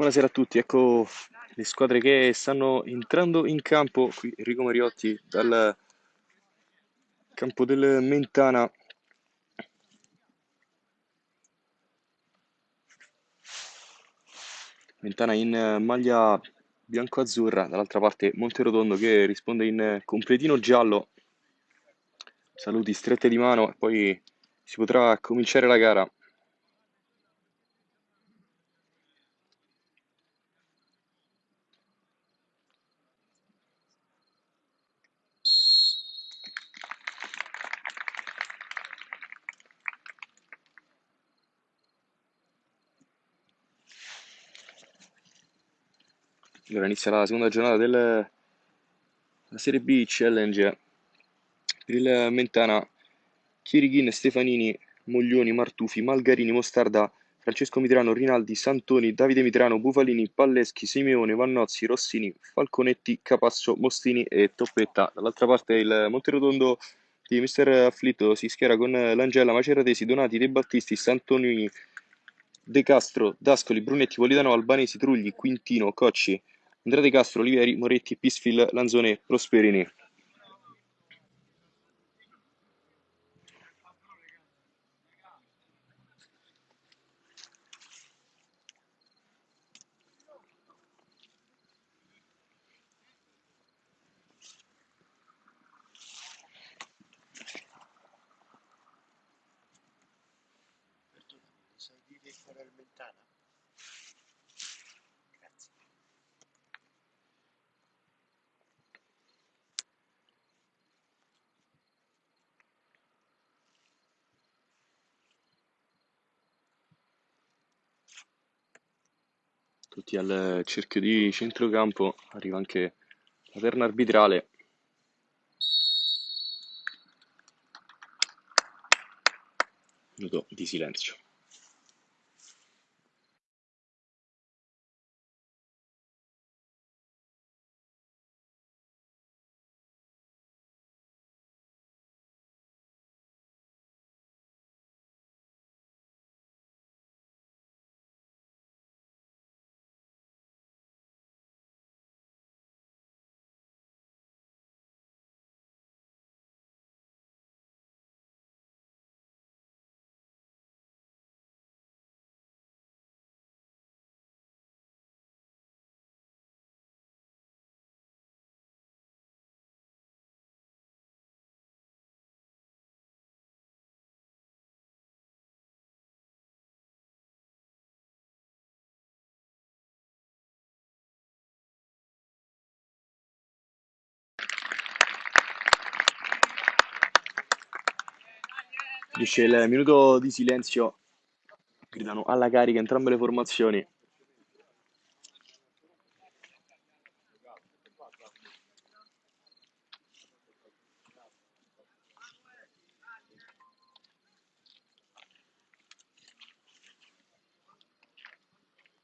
Buonasera a tutti, ecco le squadre che stanno entrando in campo. Qui Enrico Mariotti dal campo del Mentana. Mentana in maglia bianco-azzurra, dall'altra parte Monterotondo che risponde in completino giallo. Saluti strette di mano e poi si potrà cominciare la gara. Allora inizia la seconda giornata della Serie B Challenge per il Mentana Chirighin, Stefanini, Moglioni, Martufi, Malgarini, Mostarda, Francesco Mitrano, Rinaldi, Santoni, Davide Mitrano, Bufalini, Palleschi, Simeone, Vannozzi, Rossini, Falconetti, Capasso, Mostini e Toppetta. Dall'altra parte il Monterotondo di Mister Afflitto si schiera con l'Angela, Maceratesi, Donati, De Battisti, Santonini, De Castro, Dascoli, Brunetti, Politano, Albanesi, Trugli, Quintino, Cocci, Andrea De Castro, Olivieri, Moretti, Pisfil, Lanzone, Prosperini. qual Tutti al cerchio di centrocampo, arriva anche la terna arbitrale. Minuto di silenzio. Finisce il minuto di silenzio, gridano alla carica entrambe le formazioni.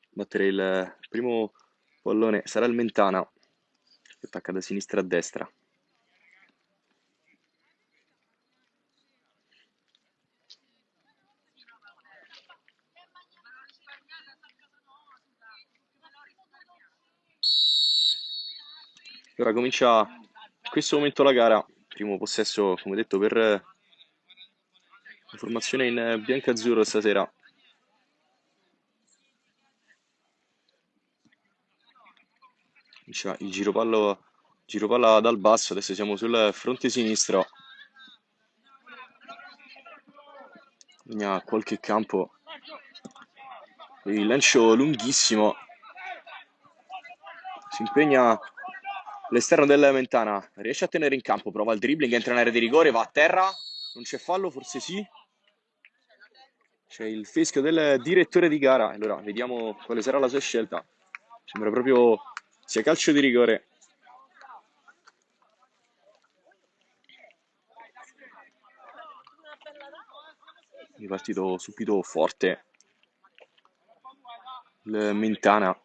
Battere il primo pallone sarà il Mentana, che attacca da sinistra a destra. Ora comincia in questo momento la gara, primo possesso come detto per la formazione in bianco-azzurro stasera. Comincia il giropallo, giropalla dal basso, adesso siamo sul fronte sinistro. Segna qualche campo, il lancio lunghissimo, si impegna L'esterno del Mentana riesce a tenere in campo, prova il dribbling, entra in area di rigore, va a terra, non c'è fallo, forse sì. C'è il fischio del direttore di gara, allora vediamo quale sarà la sua scelta. Sembra proprio sia calcio di rigore. È partito subito forte il Mentana.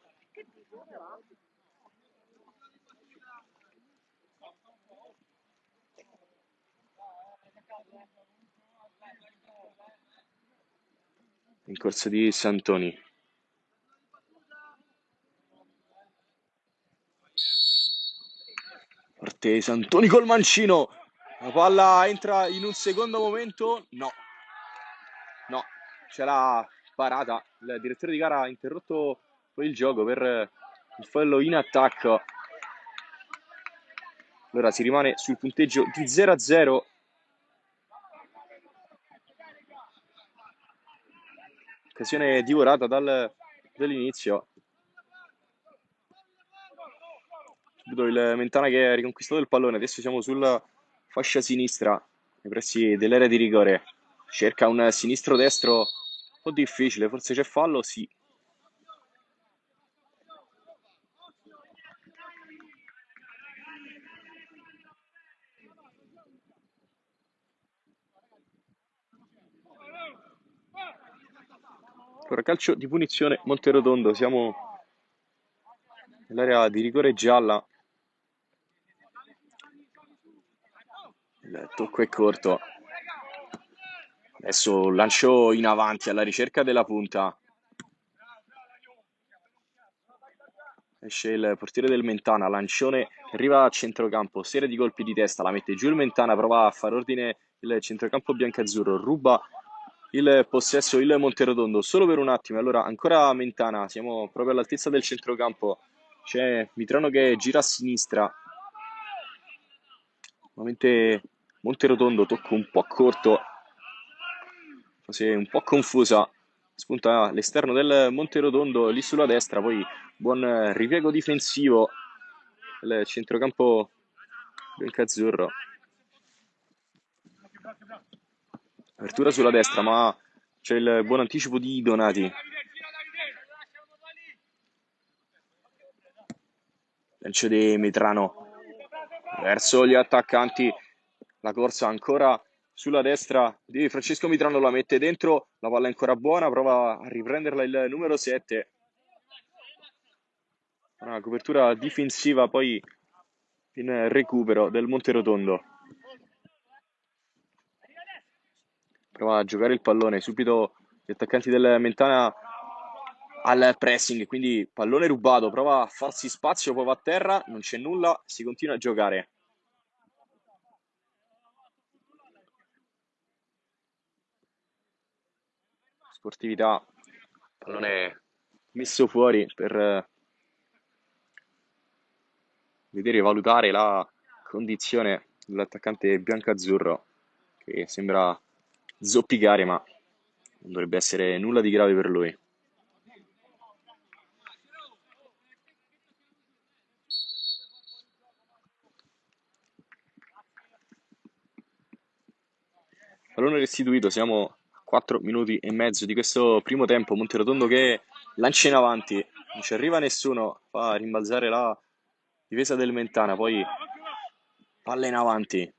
in corso di Santoni. Forte Santoni col mancino. La palla entra in un secondo momento. No, no, c'è la parata. Il direttore di gara ha interrotto poi il gioco per il fallo in attacco. Allora si rimane sul punteggio di 0 a 0. Occasione divorata dal, dall'inizio. Subito il Mentana che ha riconquistato il pallone. Adesso siamo sulla fascia sinistra, nei pressi dell'area di rigore. Cerca un sinistro-destro un po' difficile. Forse c'è fallo? Sì. Allora, calcio di punizione Monterotondo, siamo nell'area di rigore gialla. Il tocco è corto. Adesso lancio in avanti alla ricerca della punta. Esce il portiere del Mentana, lancione arriva a centrocampo, serie di colpi di testa, la mette giù il Mentana, prova a fare ordine il centrocampo biancazzurro, ruba il possesso il Monterotondo solo per un attimo. Allora, ancora Mentana, siamo proprio all'altezza del centrocampo. C'è Mitrano che gira a sinistra. Nuovamente Monterotondo, tocco un po' corto, fase un po' confusa. Spunta l'esterno del Monterotondo lì sulla destra, poi buon ripiego difensivo. Il centrocampo biancazzurro. Apertura sulla destra, ma c'è il buon anticipo di Donati. Lancio di Metrano verso gli attaccanti. La corsa ancora sulla destra di Francesco Mitrano la mette dentro. La palla è ancora buona, prova a riprenderla il numero 7. Una copertura difensiva poi in recupero del Monterotondo. Prova a giocare il pallone, subito gli attaccanti del Mentana al pressing, quindi pallone rubato, prova a farsi spazio, poi va a terra, non c'è nulla, si continua a giocare. Sportività, pallone messo fuori per vedere e valutare la condizione dell'attaccante bianco-azzurro che sembra zoppicare, ma non dovrebbe essere nulla di grave per lui. Pallone restituito, siamo a 4 minuti e mezzo di questo primo tempo. Monterotondo che lancia in avanti, non ci arriva nessuno, fa rimbalzare la difesa del Mentana, poi palla in avanti,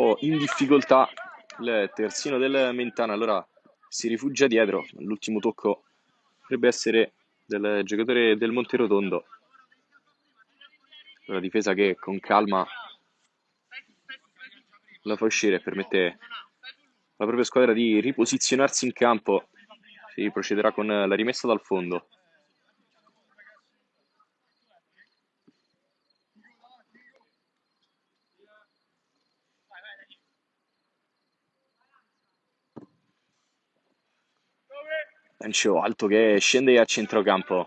po' in difficoltà il terzino del Mentana, allora si rifugia dietro, l'ultimo tocco potrebbe essere del giocatore del Monterotondo. La difesa che con calma la fa uscire e permette alla propria squadra di riposizionarsi in campo. Si procederà con la rimessa dal fondo. Lancio alto che scende a centrocampo.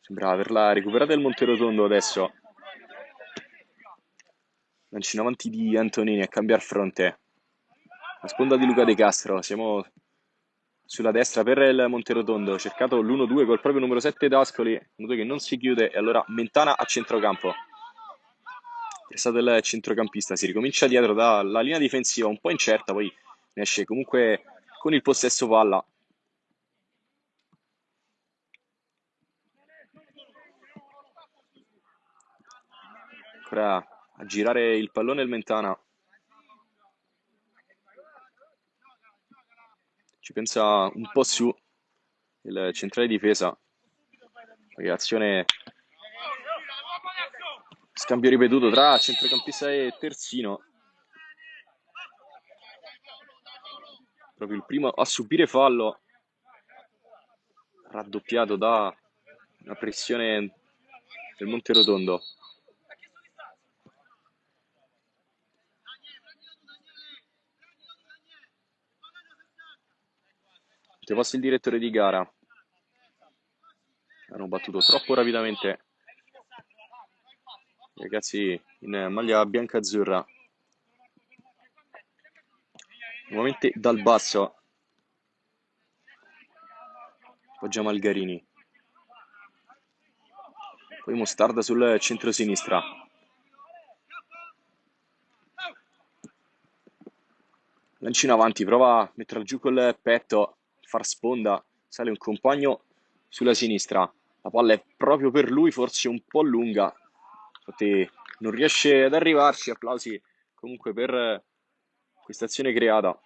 Sembra averla recuperata il Monterotondo adesso. Lancio in avanti di Antonini a cambiare fronte. La sponda di Luca De Castro. Siamo sulla destra per il Monterotondo. Cercato l'1-2 col proprio numero 7 D'Ascoli. Noto che non si chiude e allora Mentana a centrocampo è stato il centrocampista. Si ricomincia dietro dalla linea difensiva un po' incerta, poi ne esce comunque con il possesso palla. Ancora a girare il pallone il Mentana. Ci pensa un po' su il centrale difesa. Reazione Scambio ripetuto tra centrocampista e terzino. proprio il primo a subire fallo, raddoppiato da una pressione del Monterotondo. Ti passa il direttore di gara. Hanno battuto troppo rapidamente ragazzi in maglia bianca-azzurra. Nuovamente dal basso. Poggia Malgarini. Poi Mostarda sul centro-sinistra. Lanci in avanti, prova a metterla giù col petto, far sponda, sale un compagno sulla sinistra. La palla è proprio per lui, forse un po' lunga. Infatti non riesce ad arrivarci. Applausi comunque per questa azione creata.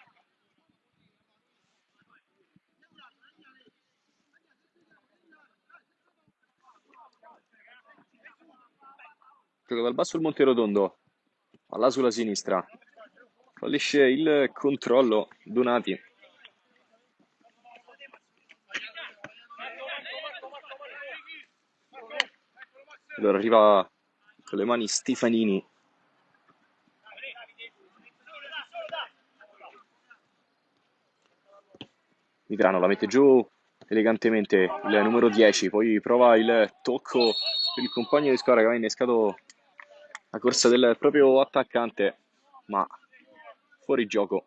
Gioca dal basso il Monterotondo, palla sulla sinistra, fallisce il controllo Donati. Allora arriva con le mani Stefanini. Mitrano la mette giù elegantemente il numero 10, poi prova il tocco per il compagno di squadra che aveva innescato la corsa del proprio attaccante, ma fuori gioco.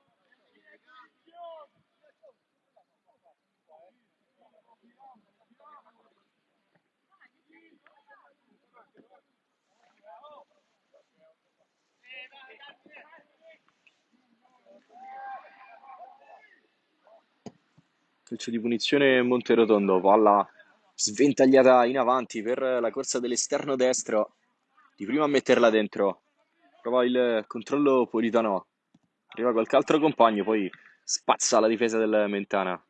Calcio di punizione Monterotondo, palla sventagliata in avanti per la corsa dell'esterno destro di prima a metterla dentro. Prova il controllo Politano. Arriva qualche altro compagno, poi spazza la difesa del Mentana.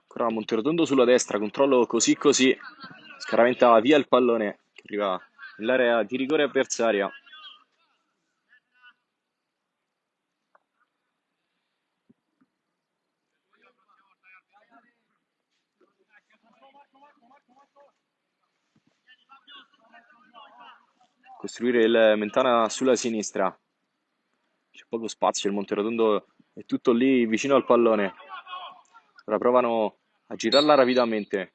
Ancora Monterotondo sulla destra, controllo così così. Scaraventa via il pallone che arriva nell'area di rigore avversaria. Costruire il Mentana sulla sinistra. C'è poco spazio, il Monterotondo è tutto lì vicino al pallone. Ora provano a girarla rapidamente.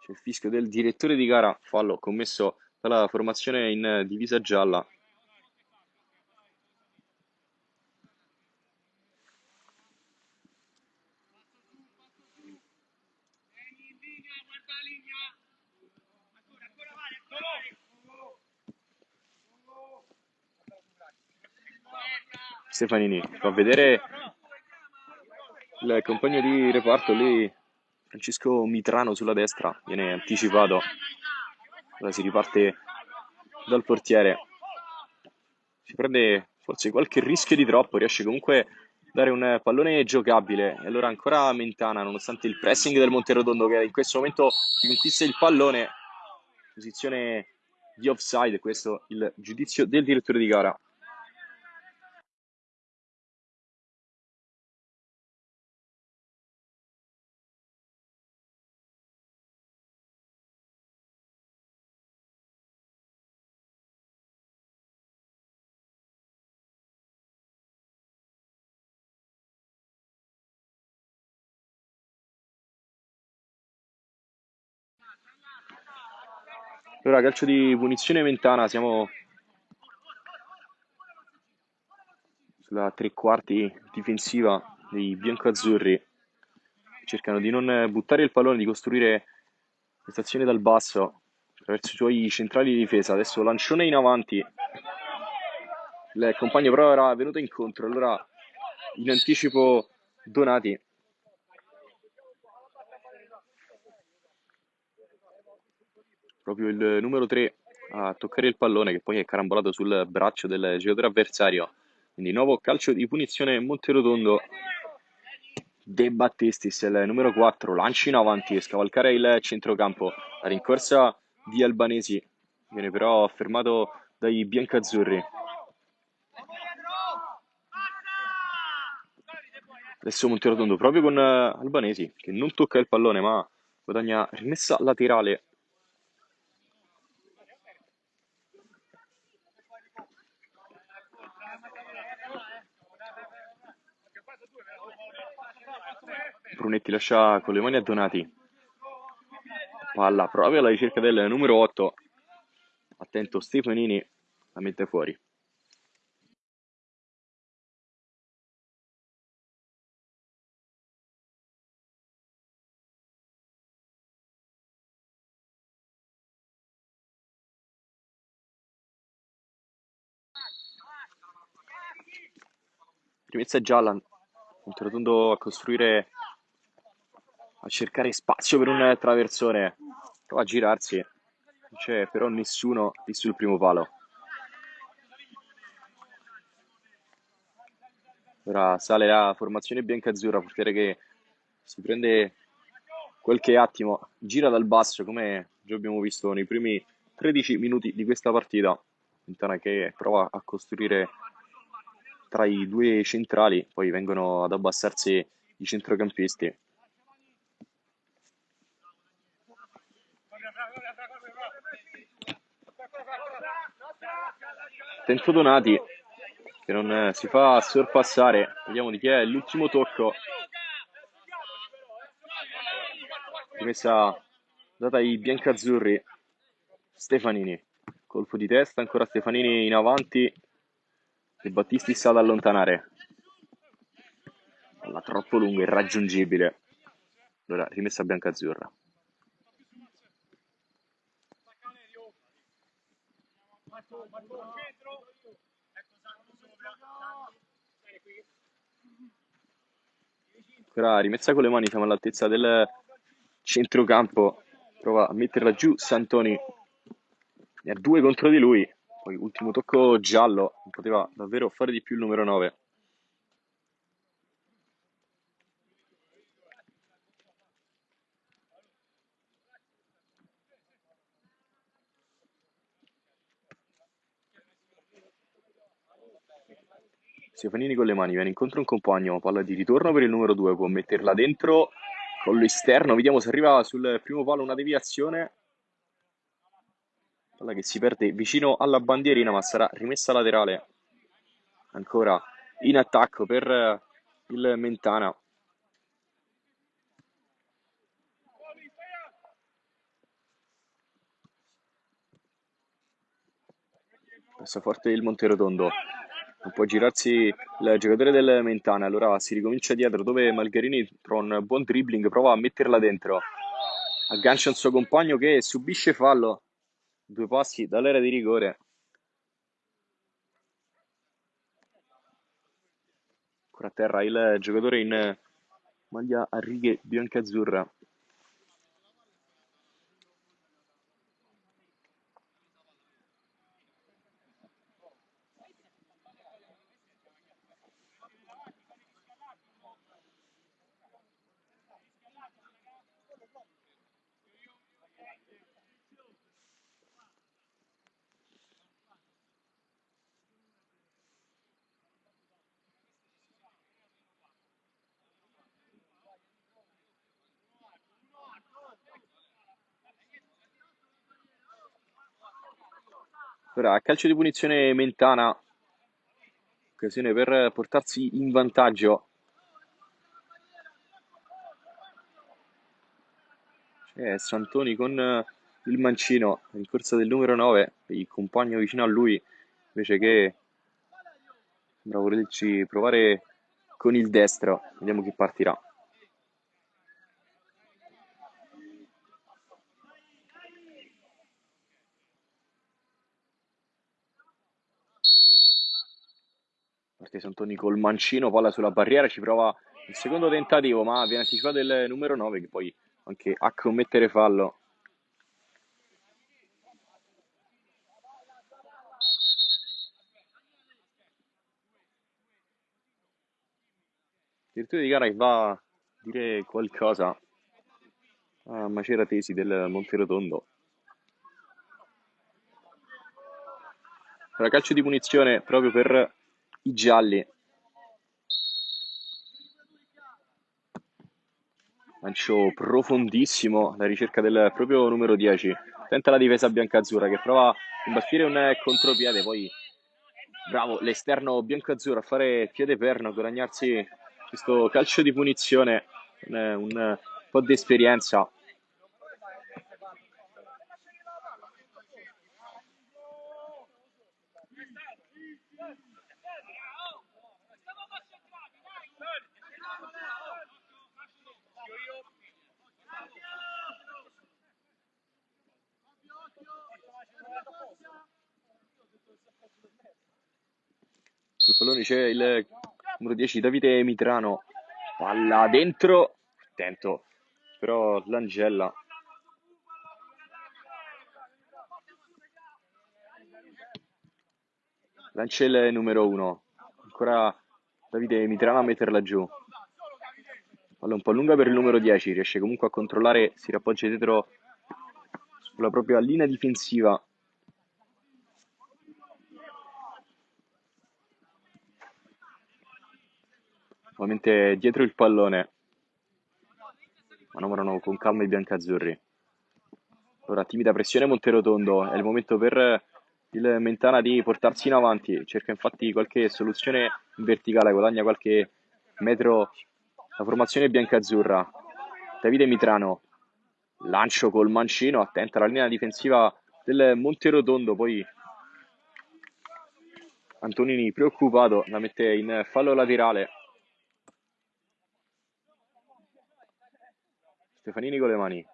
C'è il fischio del direttore di gara, fallo commesso dalla formazione in divisa gialla. Stefanini fa vedere il compagno di reparto lì Francesco Mitrano sulla destra. Viene anticipato. Ora si riparte dal portiere. Si prende forse qualche rischio di troppo. Riesce comunque a dare un pallone giocabile. E allora ancora Mentana nonostante il pressing del Monterotondo che in questo momento riconquista il pallone. Posizione di offside. Questo il giudizio del direttore di gara Allora, calcio di punizione Mentana, siamo sulla tre quarti difensiva dei biancoazzurri. Cercano di non buttare il pallone, di costruire questa azione dal basso attraverso i suoi centrali di difesa. Adesso lancione in avanti. Il compagno però era venuto incontro, allora in anticipo Donati proprio il numero 3 a toccare il pallone che poi è carambolato sul braccio del giocatore avversario. Quindi nuovo calcio di punizione Monterotondo. De Battestis, il numero 4, lanci in avanti, scavalcare il centrocampo, la rincorsa di Albanesi, viene però fermato dai biancazzurri. Adesso Monterotondo proprio con Albanesi che non tocca il pallone ma guadagna rimessa laterale. Brunetti lascia con le mani a Donati. Palla proprio alla ricerca del numero 8. Attento Stefanini la mette fuori. Rimessa gialla, Monterotondo a costruire, a cercare spazio per un traversone, prova a girarsi, non c'è però nessuno lì sul primo palo. Ora sale la formazione bianca-azzurra, portiere che si prende qualche attimo, gira dal basso come già abbiamo visto nei primi 13 minuti di questa partita. Quintana che prova a costruire tra i due centrali, poi vengono ad abbassarsi i centrocampisti. Tento Donati che non si fa sorpassare, vediamo di chi è l'ultimo tocco. Rimessa data ai biancazzurri. Stefanini, colpo di testa, ancora Stefanini in avanti, De Battisti sa ad allontanare. Palla troppo lunga, irraggiungibile. Allora, rimessa bianca-azzurra. Ancora rimessa con le mani, siamo all'altezza del centrocampo. Prova a metterla giù Santoni. Ne ha due contro di lui. Poi ultimo tocco giallo, poteva davvero fare di più il numero 9. Stefanini con le mani, viene incontro un compagno, palla di ritorno per il numero 2, può metterla dentro con l'esterno, vediamo se arriva sul primo palo una deviazione, palla che si perde vicino alla bandierina ma sarà rimessa laterale. Ancora in attacco per il Mentana. Passa forte il Monterotondo può girarsi il giocatore del Mentana allora si ricomincia dietro dove Malgarini tra un buon dribbling prova a metterla dentro aggancia il suo compagno che subisce fallo due passi dall'area di rigore. Ancora a terra il giocatore in maglia a righe bianca-azzurra. Ora, calcio di punizione Mentana, occasione per portarsi in vantaggio. C'è Santoni con il mancino in corsa del numero 9, il compagno vicino a lui, invece che sembra volerci provare con il destro. Vediamo chi partirà. parte Santoni col mancino, palla sulla barriera, ci prova il secondo tentativo, ma viene anticipato il numero 9 che poi anche a commettere fallo. Direttore di gara che va a dire qualcosa a Macera Tesi del Monterotondo. Ancora calcio di punizione proprio per i gialli. Lancio profondissimo alla ricerca del proprio numero 10. Tenta la difesa bianca-azzurra che prova a imbattire un contropiede, poi bravo l'esterno bianco-azzurro a fare piede perno, a guadagnarsi questo calcio di punizione, un, un po' di esperienza. Sul pallone c'è il numero 10 Davide Mitrano. Palla dentro. Attento. Però l'Angella. Lancia il numero 1. Ancora Davide Mitrano a metterla giù. Palla un po' lunga per il numero 10. Riesce comunque a controllare. Si rappoggia dietro sulla propria linea difensiva Ovviamente dietro il pallone. Manovrano con calma i biancazzurri. Ora timida pressione Monterotondo, è il momento per il Mentana di portarsi in avanti, cerca infatti qualche soluzione in verticale, guadagna qualche metro. La formazione biancazzurra. Davide Mitrano, lancio col mancino, attenta alla linea difensiva del Monterotondo, poi Antonini preoccupato la mette in fallo laterale Stefanini con le mani.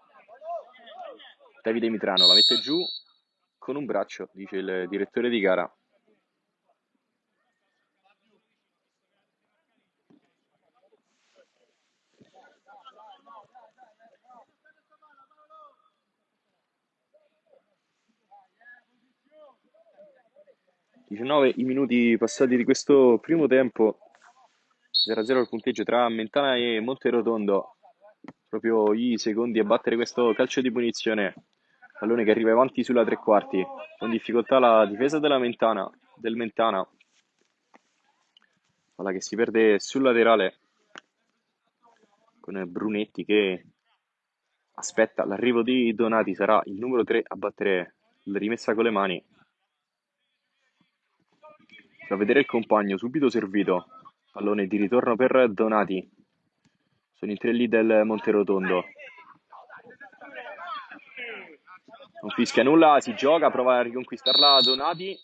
Davide Mitrano la mette giù con un braccio, dice il direttore di gara. I minuti passati di questo primo tempo 0-0 il punteggio tra Mentana e Monterotondo proprio i secondi a battere questo calcio di punizione. Pallone che arriva avanti sulla tre quarti, con difficoltà la difesa della Mentana, del Mentana. Palla che si perde sul laterale con Brunetti che aspetta l'arrivo di Donati, sarà il numero 3 a battere la rimessa con le mani. Fa vedere il compagno, subito servito. Pallone di ritorno per Donati. Sono i tre lì del Monterotondo. Non fischia nulla, si gioca, prova a riconquistarla Donati.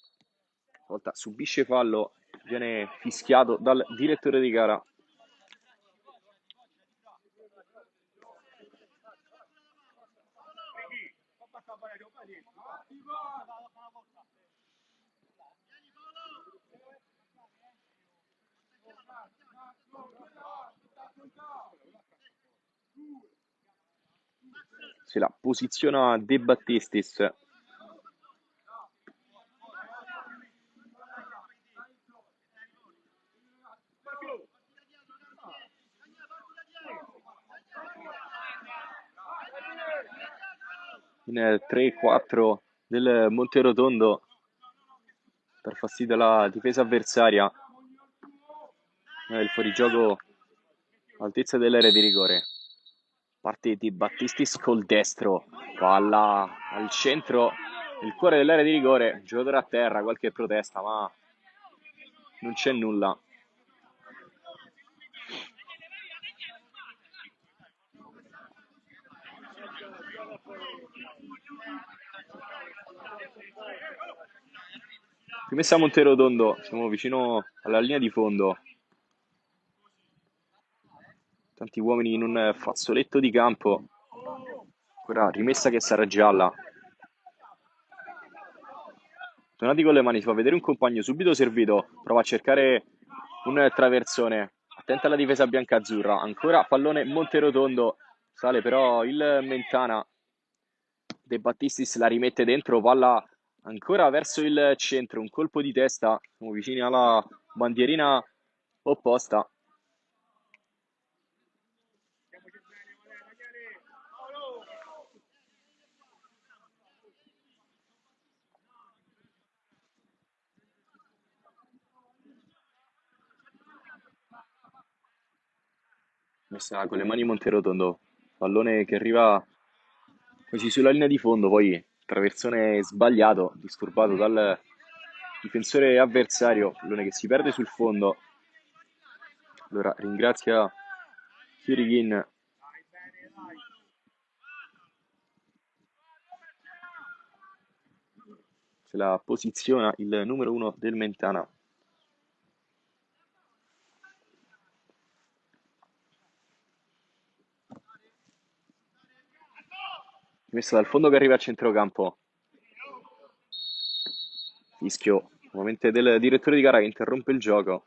Volta subisce fallo, viene fischiato dal direttore di gara. Se la posiziona De Battistis. In 3-4 del Monterotondo per fastidio alla difesa avversaria. Il fuorigioco altezza dell'area di rigore. Parte di Battistis col destro, palla al centro, il cuore dell'area di rigore, giocatore a terra, qualche protesta, ma non c'è nulla. Rimessa a Monterotondo, siamo vicino alla linea di fondo tanti uomini in un fazzoletto di campo. Ora rimessa che sarà gialla. Donati con le mani, si fa vedere un compagno subito servito, prova a cercare un traversone. Attenta alla difesa bianca-azzurra, ancora pallone Monterotondo, sale però il Mentana. De Battistis la rimette dentro, palla ancora verso il centro, un colpo di testa, siamo vicini alla bandierina opposta. Messa con le mani Monterotondo, pallone che arriva quasi sulla linea di fondo, poi traversone sbagliato, disturbato dal difensore avversario, pallone che si perde sul fondo. Allora ringrazia Kirigin la posiziona il numero uno del Mentana. Messa dal fondo che arriva a centrocampo. Fischio nuovamente del direttore di gara che interrompe il gioco.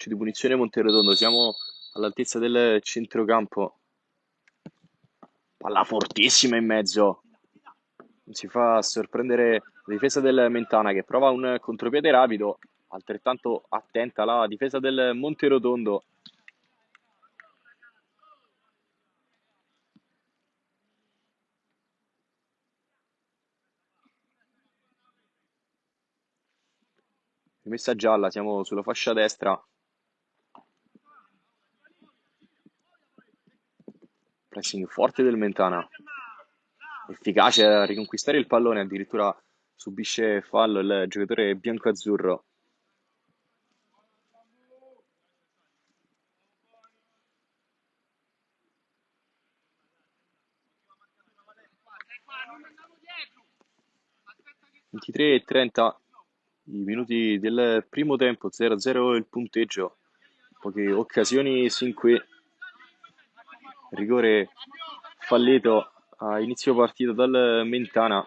Calcio di punizione Monterotondo, siamo all'altezza del centrocampo. Palla fortissima in mezzo. Si fa sorprendere la difesa del Mentana che prova un contropiede rapido, altrettanto attenta la difesa del Monterotondo. Rimessa gialla, siamo sulla fascia destra. Pressing forte del Mentana. Efficace a riconquistare il pallone, addirittura subisce fallo il giocatore bianco-azzurro. E trenta i minuti del primo tempo, 0-0 il punteggio, poche occasioni sin qui, rigore fallito a inizio partita dal Mentana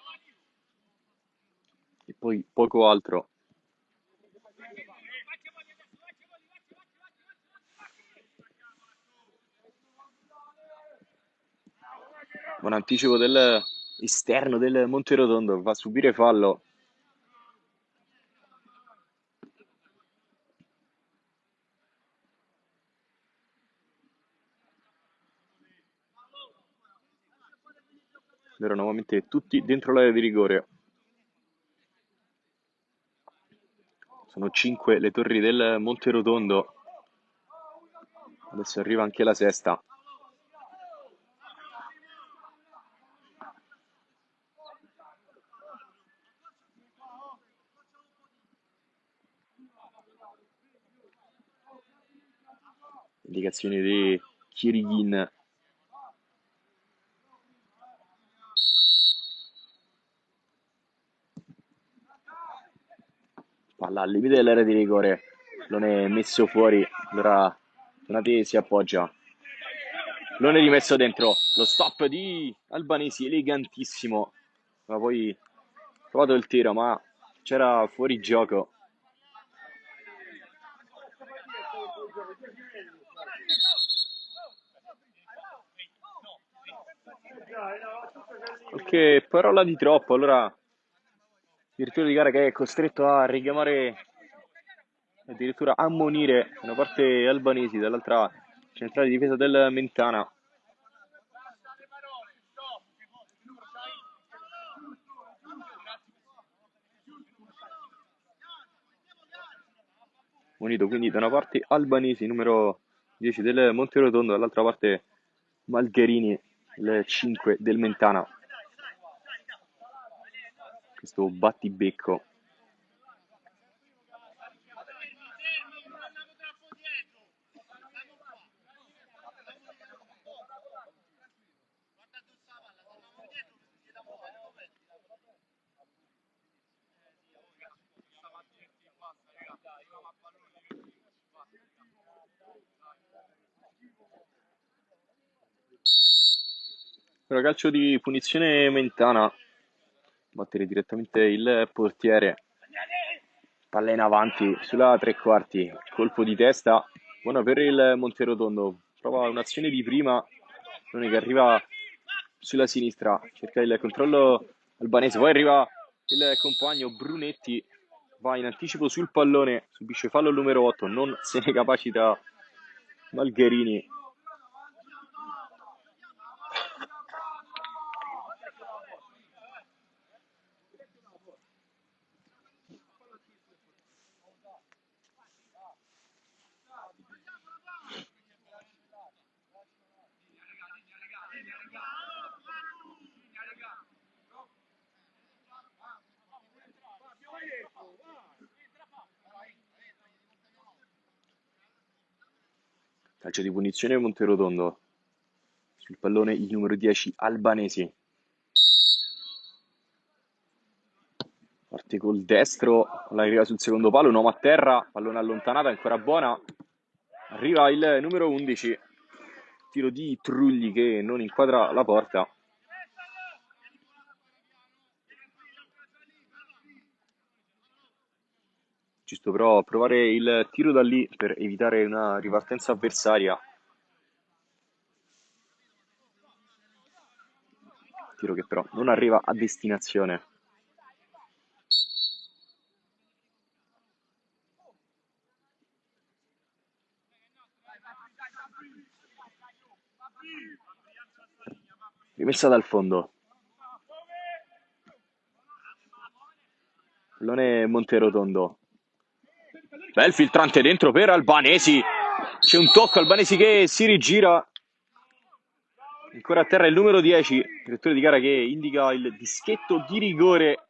e poi poco altro. Buon anticipo dell'esterno del Monterotondo, va a subire fallo. Allora nuovamente tutti dentro l'area di rigore. Sono 5 le torri del Monterotondo. Adesso arriva anche la sesta. Indicazioni di Kirigin palla al limite dell'area di rigore, non è messo fuori, allora Donati si appoggia. Non è rimesso dentro, lo stop di Albanesi, elegantissimo, ma poi provato il tiro, ma c'era fuori gioco. Ok, parola di troppo, allora direttore di gara che è costretto a richiamare addirittura ammonire una parte albanesi dall'altra centrale di difesa del Mentana. Unito quindi da una parte Albanesi numero 10 del Monterotondo dall'altra parte Malgherini il 5 del Mentana questo battibecco. Calcio di punizione Mentana battere direttamente il portiere. Palla in avanti sulla tre quarti, colpo di testa, buona per il Monterotondo. Prova un'azione di prima, che arriva sulla sinistra, cerca il controllo albanese, poi arriva il compagno Brunetti. Va in anticipo sul pallone, subisce fallo numero 8, non se ne capacita Malgherini. Calcio di punizione Monterotondo. Sul pallone il numero 10 Albanesi. Parte col destro, la arriva sul secondo palo, un uomo a terra, pallone allontanata, ancora buona. Arriva il numero 11, tiro di Trugli che non inquadra la porta. Giusto però provare il tiro da lì per evitare una ripartenza avversaria. Tiro che però non arriva a destinazione. Rimessa dal fondo. Pallone Monterotondo. Bel filtrante dentro per Albanesi. C'è un tocco, Albanesi che si rigira. Ancora a terra il numero 10, direttore di gara che indica il dischetto di rigore.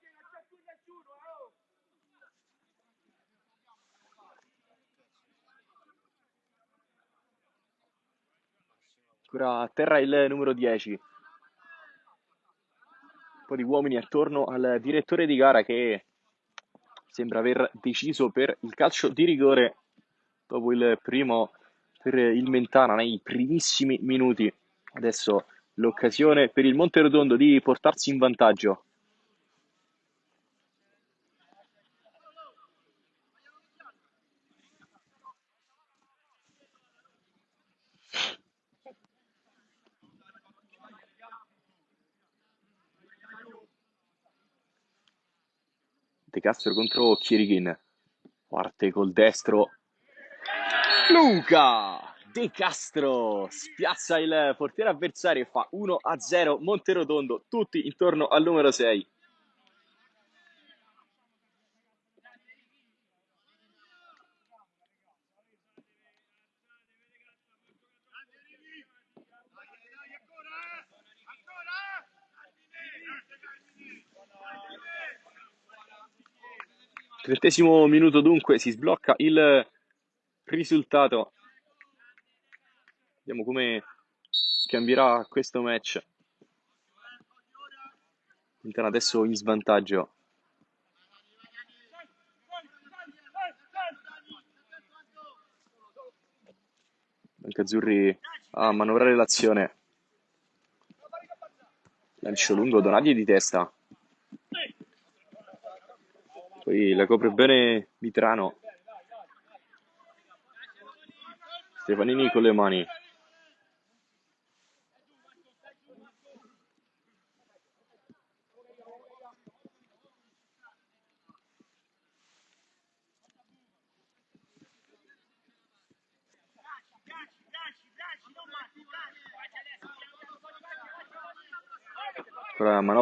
Ancora a terra il numero 10. Un po' di uomini attorno al direttore di gara che sembra aver deciso per il calcio di rigore dopo il primo per il Mentana nei primissimi minuti. Adesso l'occasione per il Monterotondo di portarsi in vantaggio. Castro contro Chirighin. Parte col destro. Luca De Castro spiazza il portiere avversario e fa 1 a 0 Monterotondo, tutti intorno al numero 6. Trentesimo minuto dunque si sblocca il risultato. Vediamo come cambierà questo match. Intanto adesso in svantaggio. Azzurri a manovrare l'azione. Lancio lungo, Donagli di testa. Poi la copre bene Mitrano. Stefanini con le mani.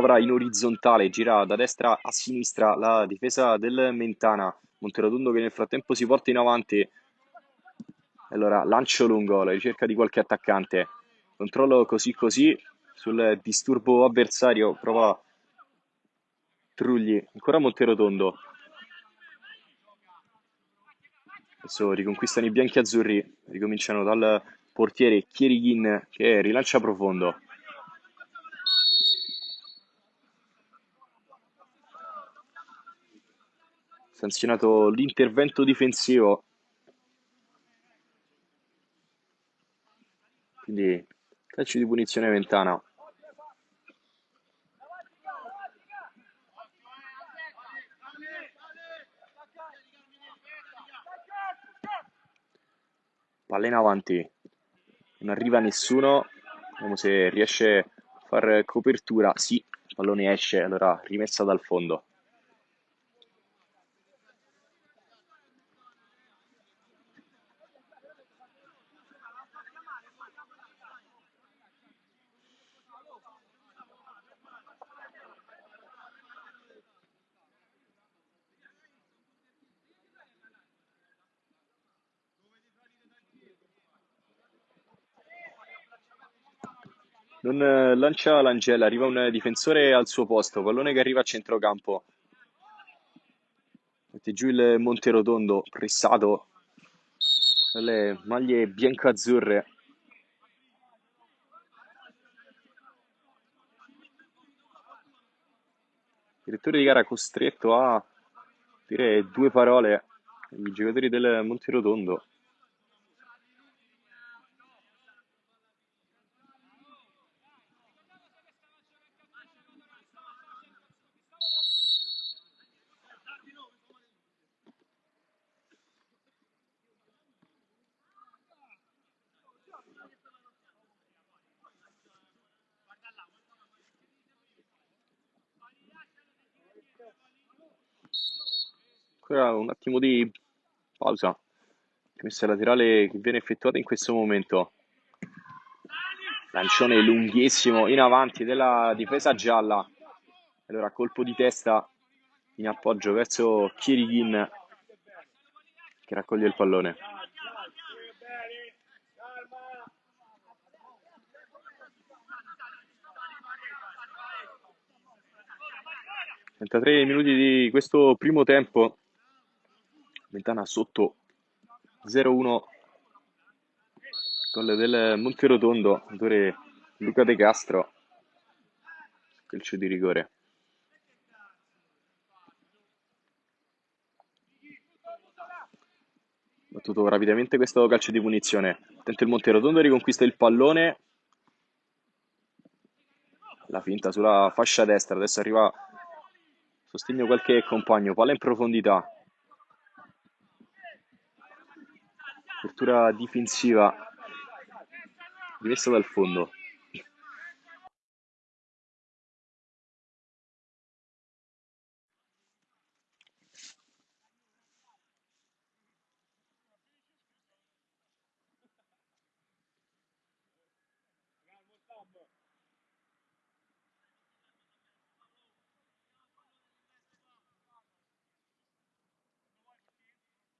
Manovra in orizzontale, gira da destra a sinistra la difesa del Mentana. Monterotondo che nel frattempo si porta in avanti. Allora, lancio lungo, la ricerca di qualche attaccante. Controllo così così sul disturbo avversario. Prova Trugli, ancora Monterotondo. Adesso riconquistano i bianchi azzurri, ricominciano dal portiere Chierighin che rilancia profondo. Sanzionato l'intervento difensivo. Quindi calcio di punizione Ventana. Palla in avanti, non arriva nessuno. Vediamo se riesce a fare copertura. Sì, il pallone esce, allora rimessa dal fondo. Non eh, lancia l'Angela, arriva un difensore al suo posto, pallone che arriva a centrocampo. Mette giù il Monterotondo, pressato dalle maglie bianco-azzurre. direttore di gara costretto a dire due parole ai giocatori del Monterotondo. Ancora un attimo di pausa. Messa laterale che viene effettuata in questo momento. Lancione lunghissimo in avanti della difesa gialla. Allora colpo di testa in appoggio verso Kirigin che raccoglie il pallone. 33 minuti di questo primo tempo. Ventana sotto 0-1 gol del Monterotondo, autore Luca De Castro, calcio di rigore. Battuto rapidamente questo calcio di punizione. Attento il Monterotondo, riconquista il pallone. La finta sulla fascia destra, adesso arriva sostegno qualche compagno, palla in profondità. Apertura difensiva rimessa dal fondo.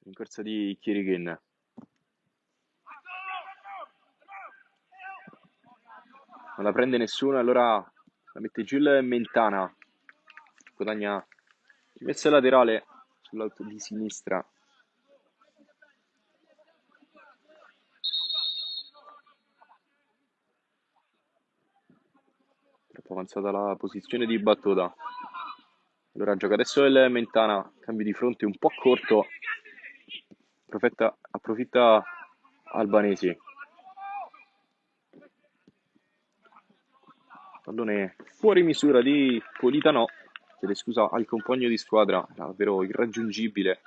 in corsa di Kirigin. Non la prende nessuno, allora la mette giù il Mentana. Guadagna rimessa laterale sull'auto di sinistra. Troppo avanzata la posizione di battuta. Allora gioca adesso il Mentana, cambio di fronte un po' corto approfitta, approfitta Albanesi. Pallone fuori misura di Politano, chiede scusa al compagno di squadra, era davvero irraggiungibile.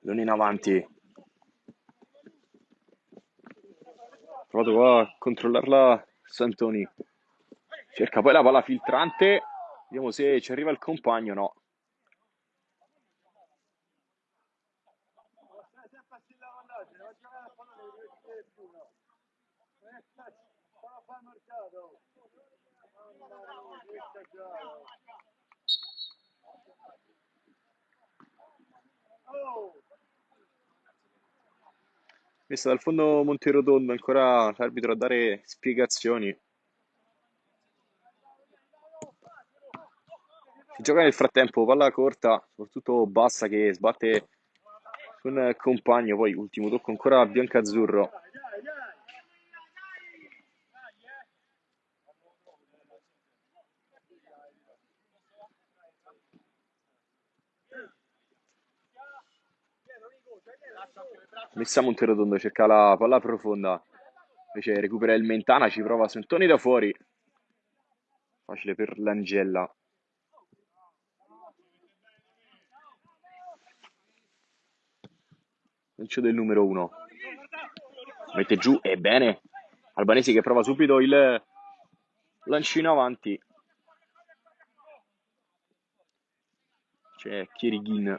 non in avanti. Provato qua a controllarla Santoni. Cerca poi la palla filtrante. Vediamo se ci arriva il compagno. No. Oh! Messa dal fondo Monterotondo, ancora l'arbitro a dare spiegazioni. Si gioca nel frattempo, palla corta, soprattutto bassa che sbatte con compagno, poi ultimo tocco ancora bianco-azzurro. Messa Monterotondo cerca la palla profonda. Invece recupera il Mentana, ci prova Santoni da fuori. Facile per l'Angella. Lancio del numero 1. Mette giù, e bene. Albanesi che prova subito il lancino avanti. C'è Chierighin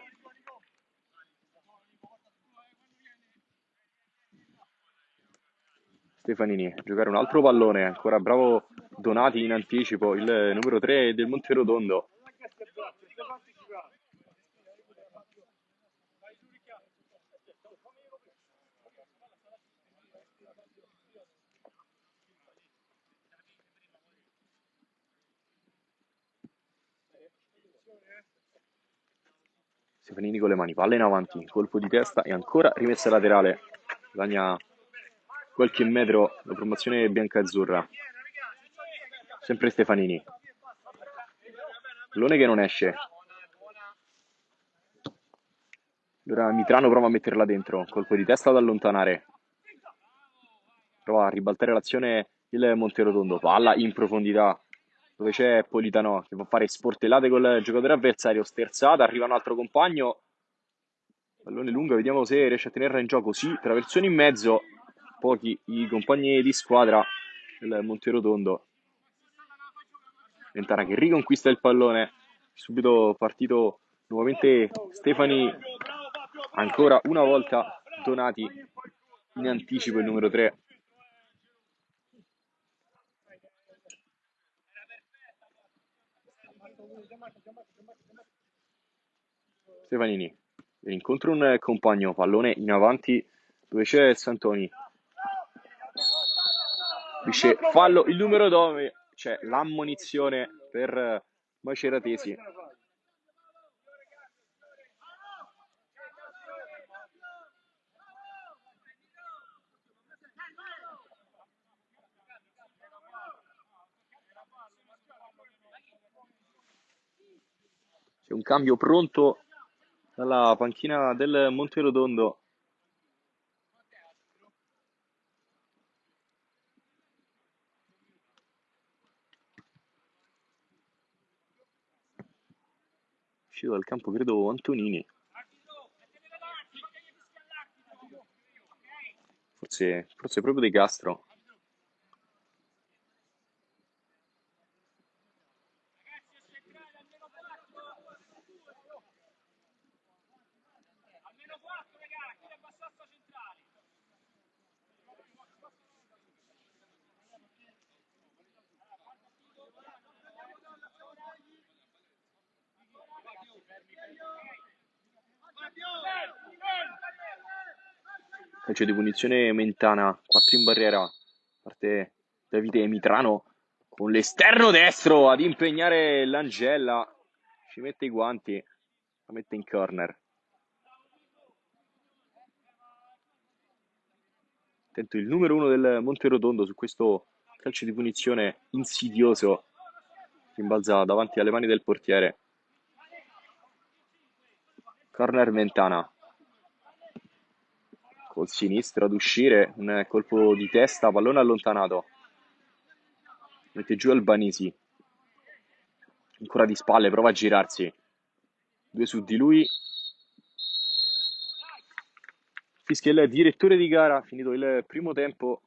Stefanini, giocare un altro pallone, ancora bravo Donati in anticipo, il numero 3 del Monterotondo. Stefanini con le mani, palla in avanti, colpo di testa e ancora rimessa laterale. Guadagna qualche metro la promozione bianca-azzurra. Sempre Stefanini. Pallone che non esce. Allora Mitrano prova a metterla dentro, colpo di testa ad allontanare. Prova a ribaltare l'azione il Monterotondo, palla in profondità dove c'è Politano che va a fare sportellate col giocatore avversario, sterzata, arriva un altro compagno, pallone lungo, vediamo se riesce a tenerla in gioco, sì, traversone in mezzo, pochi i compagni di squadra del Monterotondo. Ventana che riconquista il pallone, subito partito nuovamente Stefani, ancora una volta Donati in anticipo il numero 3 Stefanini incontra un compagno, pallone in avanti dove c'è Santoni. Dice fallo il numero 9, c'è l'ammonizione per Maceratesi. C'è un cambio pronto dalla panchina del Monterotondo. Uscito dal campo, credo, Antonini. Forse, forse proprio De Castro. Calcio di punizione Mentana, 4 in barriera, parte Davide Mitrano con l'esterno destro ad impegnare l'Angella, ci mette i guanti, la mette in corner. Attento il numero uno del Monterotondo su questo calcio di punizione insidioso, rimbalza davanti alle mani del portiere. Corner Mentana. Col sinistro ad uscire, un colpo di testa, pallone allontanato. Mette giù Albanisi. Ancora di spalle, prova a girarsi. Due su di lui. Fischia il direttore di gara, finito il primo tempo.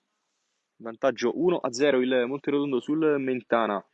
Vantaggio 1 a 0 il Monterotondo sul Mentana.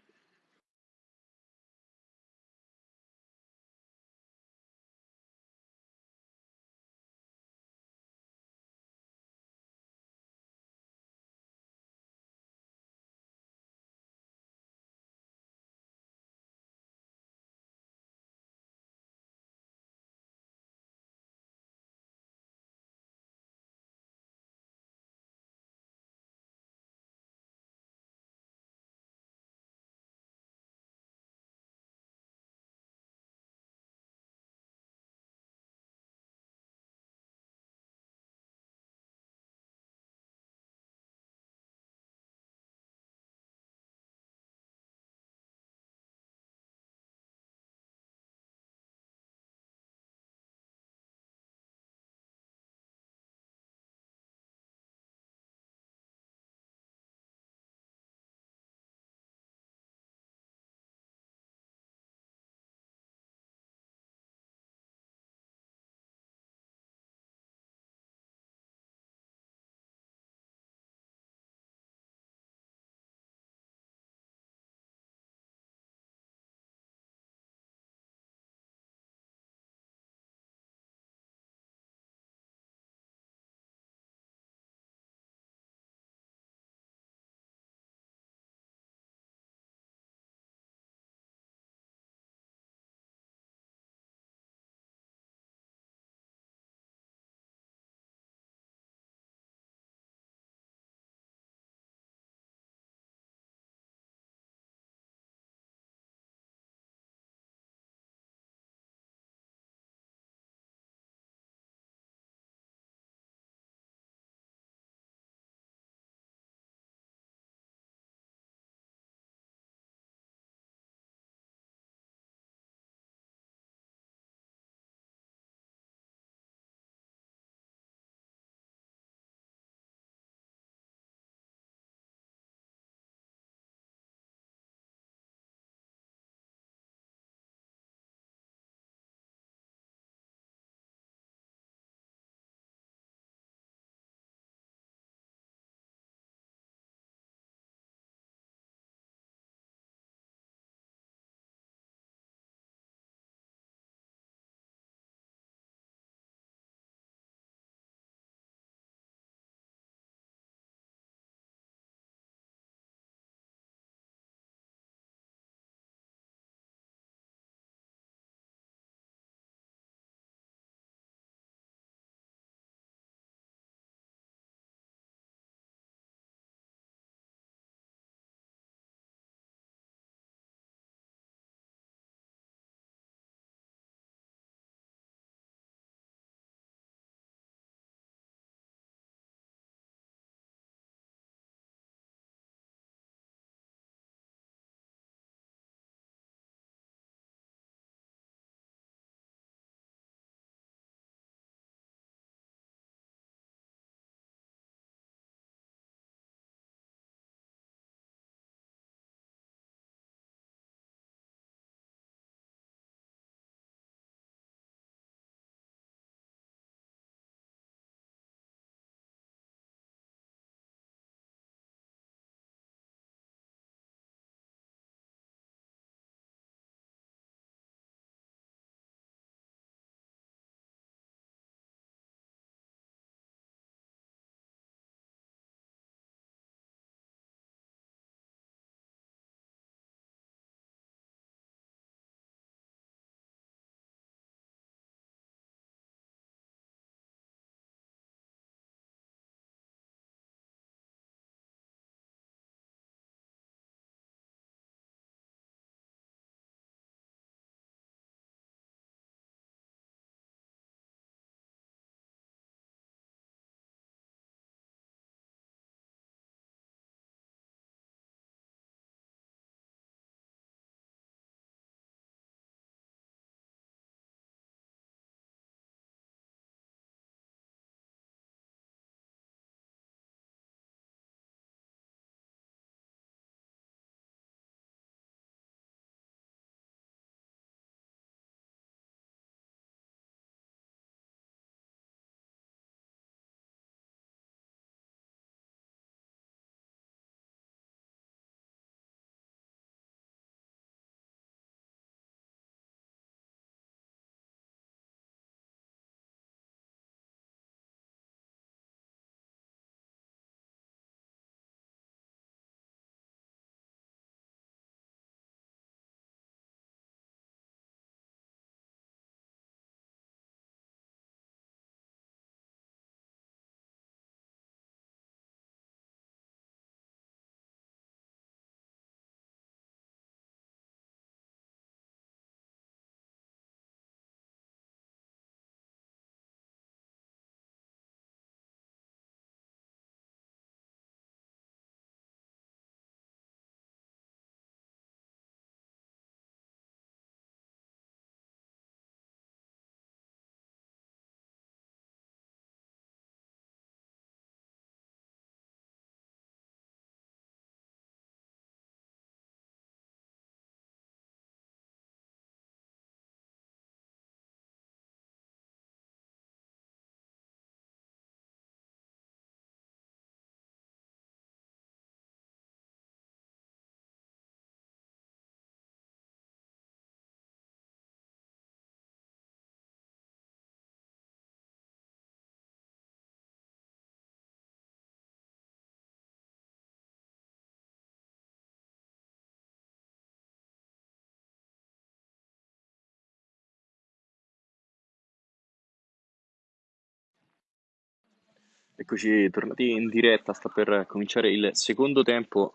Eccoci tornati in diretta, sta per cominciare il secondo tempo,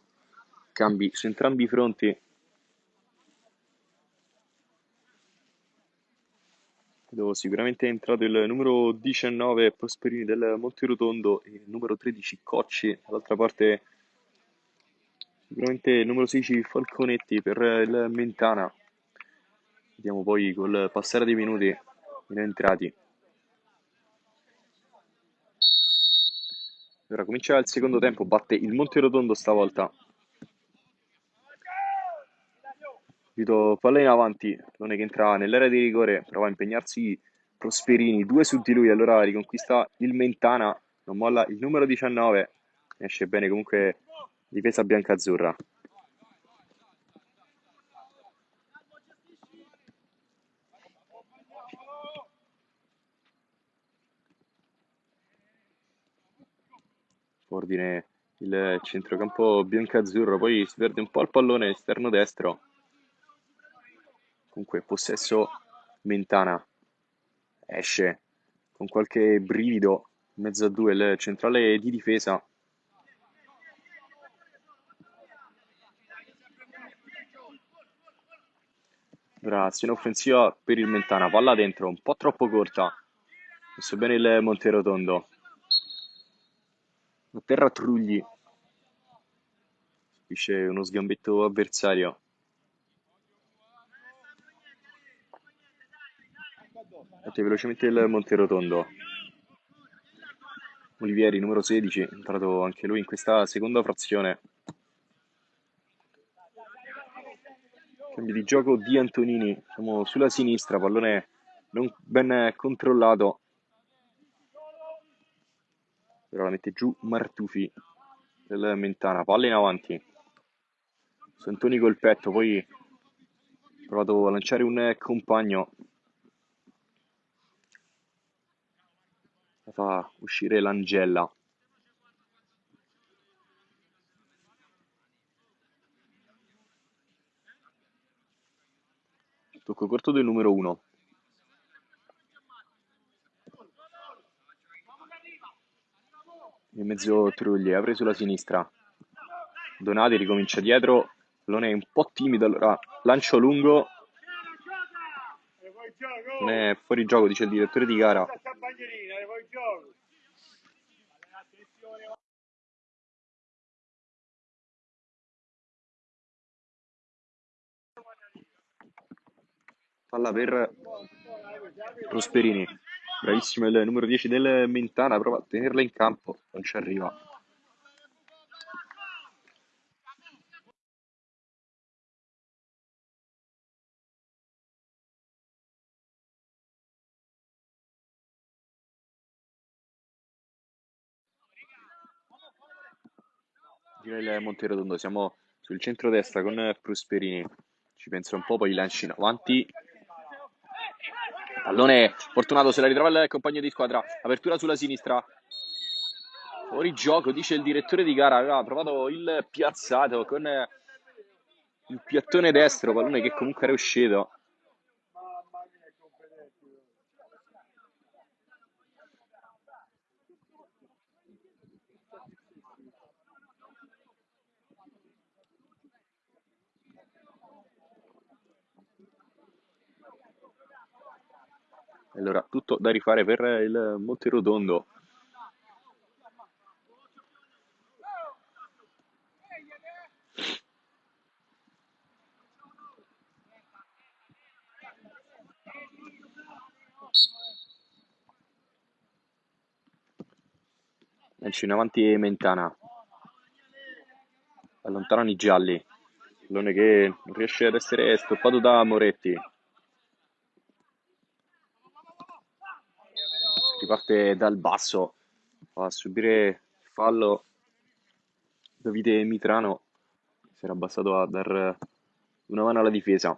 cambi su entrambi i fronti. Vedo sicuramente è entrato il numero 19 Prosperini del Monterotondo e il numero 13 Cocci, dall'altra parte sicuramente il numero 16 Falconetti per il Mentana. Vediamo poi col passare dei minuti in entrati. Ora comincia il secondo tempo, batte il Monterotondo stavolta. Vito palla in avanti, Lone che entra nell'area di rigore, prova a impegnarsi Prosperini, due su di lui, allora riconquista il Mentana, non molla il numero 19, esce bene comunque difesa bianca-azzurra. Ordine il centrocampo bianco-azzurro, poi si perde un po' il pallone esterno destro. Comunque possesso Mentana esce con qualche brivido in mezzo a due il centrale di difesa. Ora azione offensiva per il Mentana, palla dentro, un po' troppo corta. Messo bene il Monterotondo a terra Trugli subisce uno sgambetto avversario. Batte velocemente il Monterotondo Olivieri numero 16 è entrato anche lui in questa seconda frazione. Cambio di gioco di Antonini siamo sulla sinistra pallone non ben controllato però la mette giù Martufi del Mentana, palla in avanti. Santoni col petto, poi ha provato a lanciare un compagno. La fa uscire l'Angella. Tocco corto del numero 1. In mezzo Trulli, apre sulla sinistra. Donati ricomincia dietro, non è un po' timido, allora lancio lungo. Non è fuori gioco, dice il direttore di gara. Palla per Prosperini. Bravissimo il numero 10 del Mentana, prova a tenerla in campo, non ci arriva. Gira il Monterotondo, siamo sul centro-destra con Prosperini. Ci pensa un po', poi lanci in avanti, Pallone fortunato, se la ritrova il compagno di squadra. Apertura sulla sinistra. Fuori gioco, dice il direttore di gara. Aveva provato il piazzato con il piattone destro. Pallone che comunque era uscito. Allora, tutto da rifare per il Monterotondo. Lancio in avanti Mentana. Allontanano i gialli. Pallone che non riesce ad essere stoppato da Moretti. Riparte dal basso, a subire fallo Davide Mitrano, si era abbassato a dar una mano alla difesa.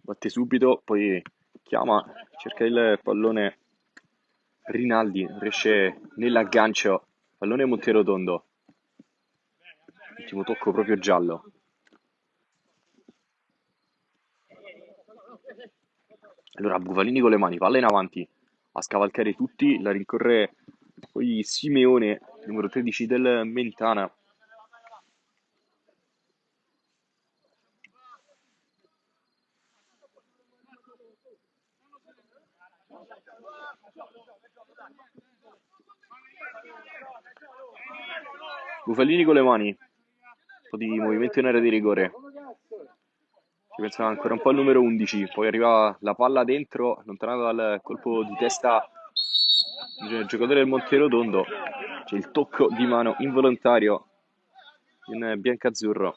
Batte subito, poi chiama, cerca il pallone Rinaldi, riesce nell'aggancio, pallone Monterotondo. Ultimo tocco proprio giallo. Allora Bufalini con le mani, palla in avanti, a scavalcare tutti, la rincorre poi Simeone, numero 13 del Mentana. Bufalini con le mani, un po' di movimento in area di rigore. Si pensa ancora un po' al numero 11, poi arriva la palla dentro, allontanata dal colpo di testa del giocatore del Monterotondo. C'è il tocco di mano involontario in biancazzurro.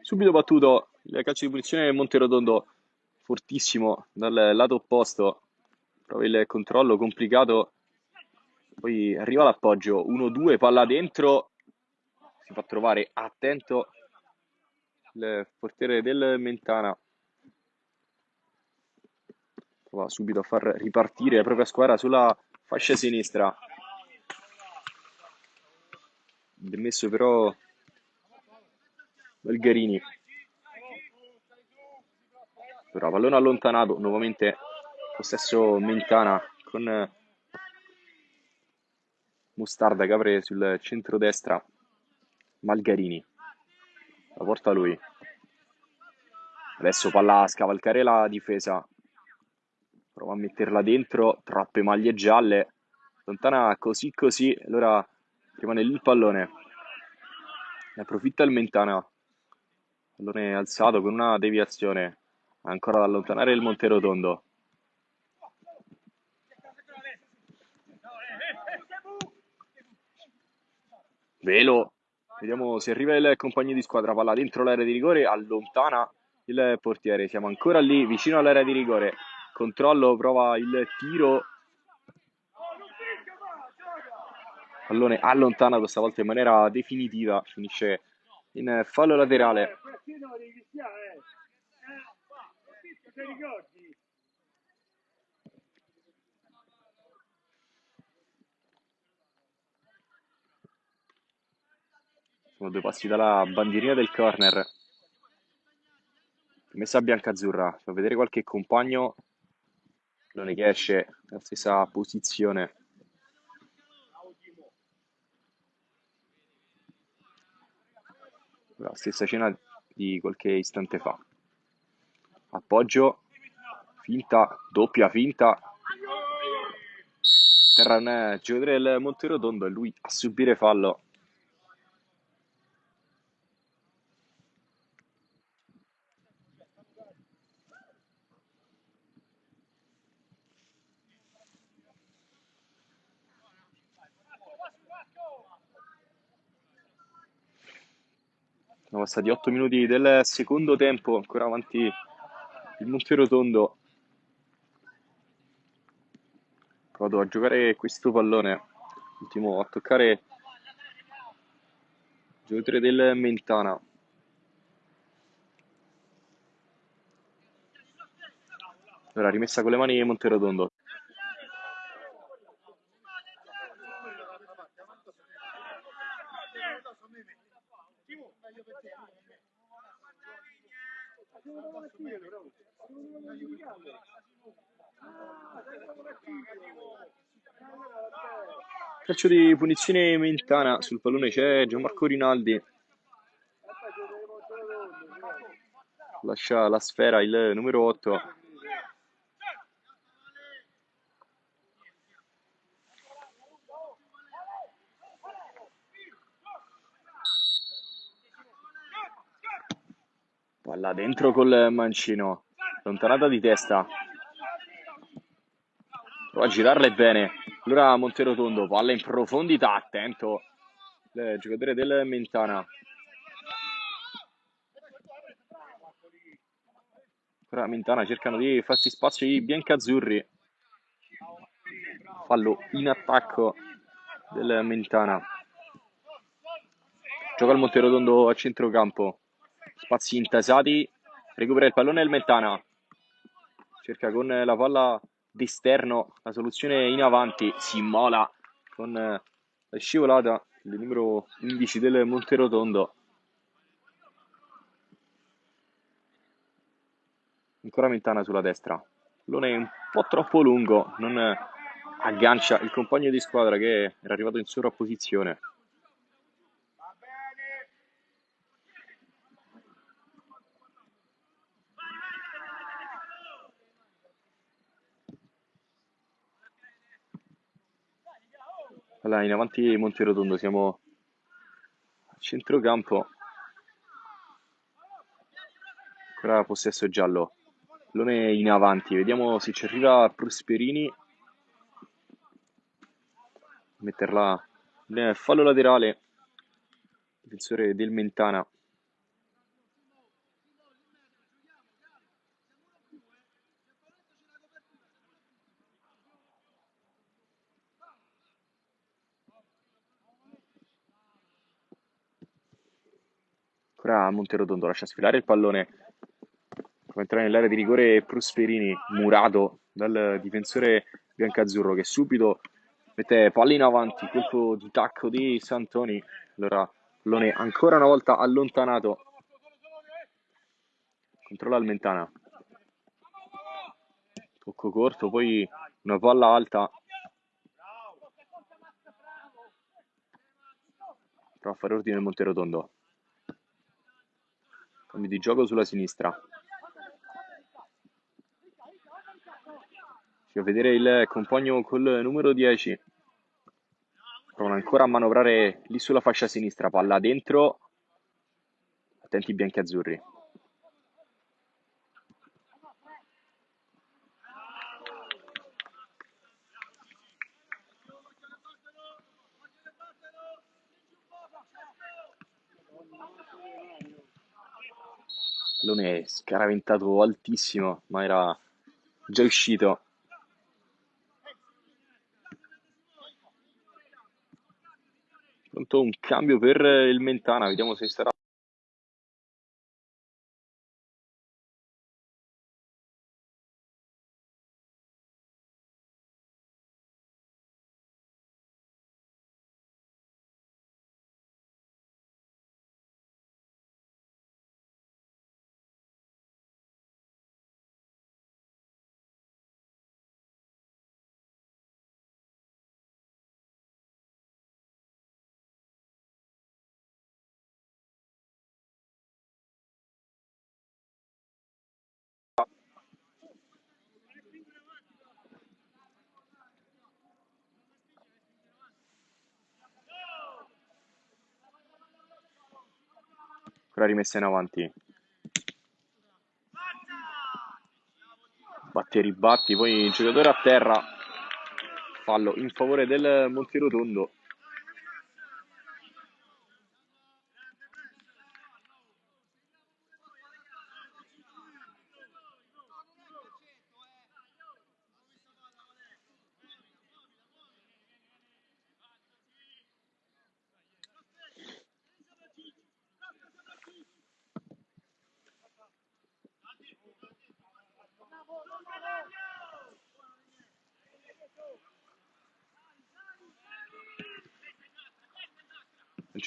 Subito battuto il calcio di punizione del Monterotondo, fortissimo dal lato opposto. Prova il controllo complicato. Poi arriva l'appoggio, 1-2, palla dentro. Si fa trovare attento il portiere del Mentana. Prova subito a far ripartire la propria squadra sulla fascia sinistra. Demesso però Belgarini. Però pallone allontanato, nuovamente possesso Mentana con Mustarda che apre sul centro-destra Malgarini. La porta lui. Adesso palla a scavalcare la difesa. Prova a metterla dentro, troppe maglie gialle. Lontana così così, allora rimane lì il pallone. Ne approfitta il Mentana. Pallone alzato con una deviazione. Ancora da allontanare il Monterotondo. Velo. Vediamo se arriva il compagno di squadra. Palla dentro l'area di rigore. Allontana il portiere. Siamo ancora lì, vicino all'area di rigore. Controllo, prova il tiro. Pallone allontanato stavolta in maniera definitiva. Finisce in fallo laterale. Questino devi fischiare, eh! Eh, Ti ricordi? Sono due passi dalla bandierina del corner. Messa bianca-azzurra. Fa vedere qualche compagno. Pallone che esce nella stessa posizione. La stessa scena di qualche istante fa. Appoggio, finta, doppia finta. Terra un giocatore del Monterotondo e lui a subire fallo. Sono passati 8 minuti del secondo tempo, ancora avanti il Monterotondo. Vado a giocare questo pallone. Ultimo a toccare il giocatore del Mentana. Ora rimessa con le mani Monterotondo. Calcio di punizione Mentana, sul pallone c'è Gianmarco Rinaldi. Lascia la sfera il numero 8. Palla dentro col mancino, lontanata di testa. Prova a girarla bene. Allora Monterotondo, palla in profondità, attento. Il giocatore del Mentana. Ora Mentana cercano di farsi spazio i biancazzurri. Fallo in attacco del Mentana. Gioca il Monterotondo a centrocampo. Spazi intasati. Recupera il pallone il Mentana. Cerca con la palla d'esterno, la soluzione in avanti, si immola con eh, la scivolata, il numero 11 del Monterotondo. Ancora Mentana sulla destra. Pallone un po' troppo lungo, non aggancia il compagno di squadra che era arrivato in sovrapposizione. Allora, in avanti Monterotondo, siamo a centrocampo. Ancora possesso giallo. Pallone in avanti, vediamo se ci arriva Prosperini. Metterla nel fallo laterale. Difensore del Mentana. Ancora Monterotondo lascia sfilare il pallone. Come entrare nell'area di rigore Prosperini, murato dal difensore biancazzurro che subito mette pallino avanti, colpo di tacco di Santoni. Allora, pallone ancora una volta allontanato. Controlla il Mentana. Tocco corto, poi una palla alta. Prova a fare ordine il Monterotondo. Cambio di gioco sulla sinistra. Ci vedere il compagno col numero 10. Provano ancora a manovrare lì sulla fascia sinistra. Palla dentro. Attenti i bianchi azzurri. Pallone scaraventato altissimo, ma era già uscito. Pronto un cambio per il Mentana, vediamo se sarà ancora rimessa in avanti. Batti e ribatti, poi il giocatore a terra. Fallo in favore del Monterotondo.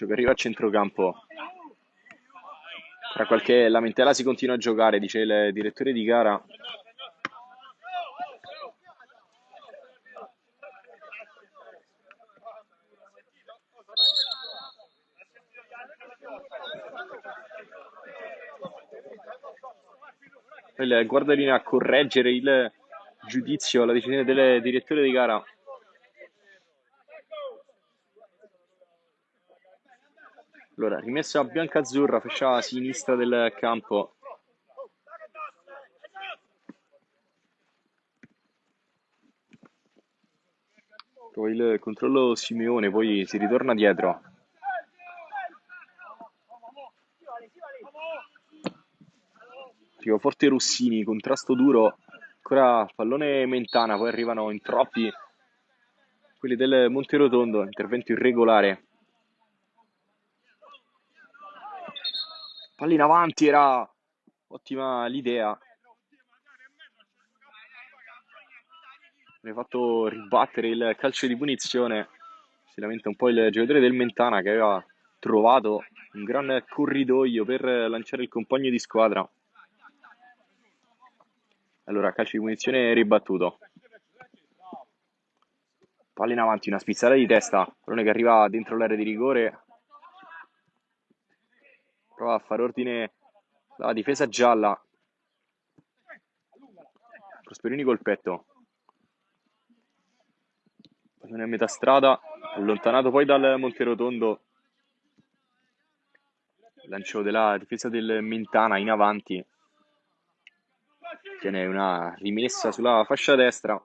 Che arriva a centrocampo. Tra qualche lamentela si continua a giocare, dice il direttore di gara. Il guardalinea a correggere il giudizio, la decisione del direttore di gara. Allora, rimessa bianca-azzurra, fascia sinistra del campo. Poi il controllo Simeone, poi si ritorna dietro. Arriva forte Rossini, contrasto duro, ancora pallone Mentana, poi arrivano in troppi quelli del Monterotondo, intervento irregolare. Pallina avanti, era ottima l'idea. viene fatto ribattere il calcio di punizione. Si lamenta un po' il giocatore del Mentana che aveva trovato un gran corridoio per lanciare il compagno di squadra. Allora, calcio di punizione ribattuto. Palla in avanti, una spizzata di testa. Pallone che arriva dentro l'area di rigore. Prova a fare ordine la difesa gialla. Prosperini col petto. Pallone a metà strada, allontanato poi dal Monterotondo. Lancio della difesa del Mentana in avanti. Tiene una rimessa sulla fascia destra.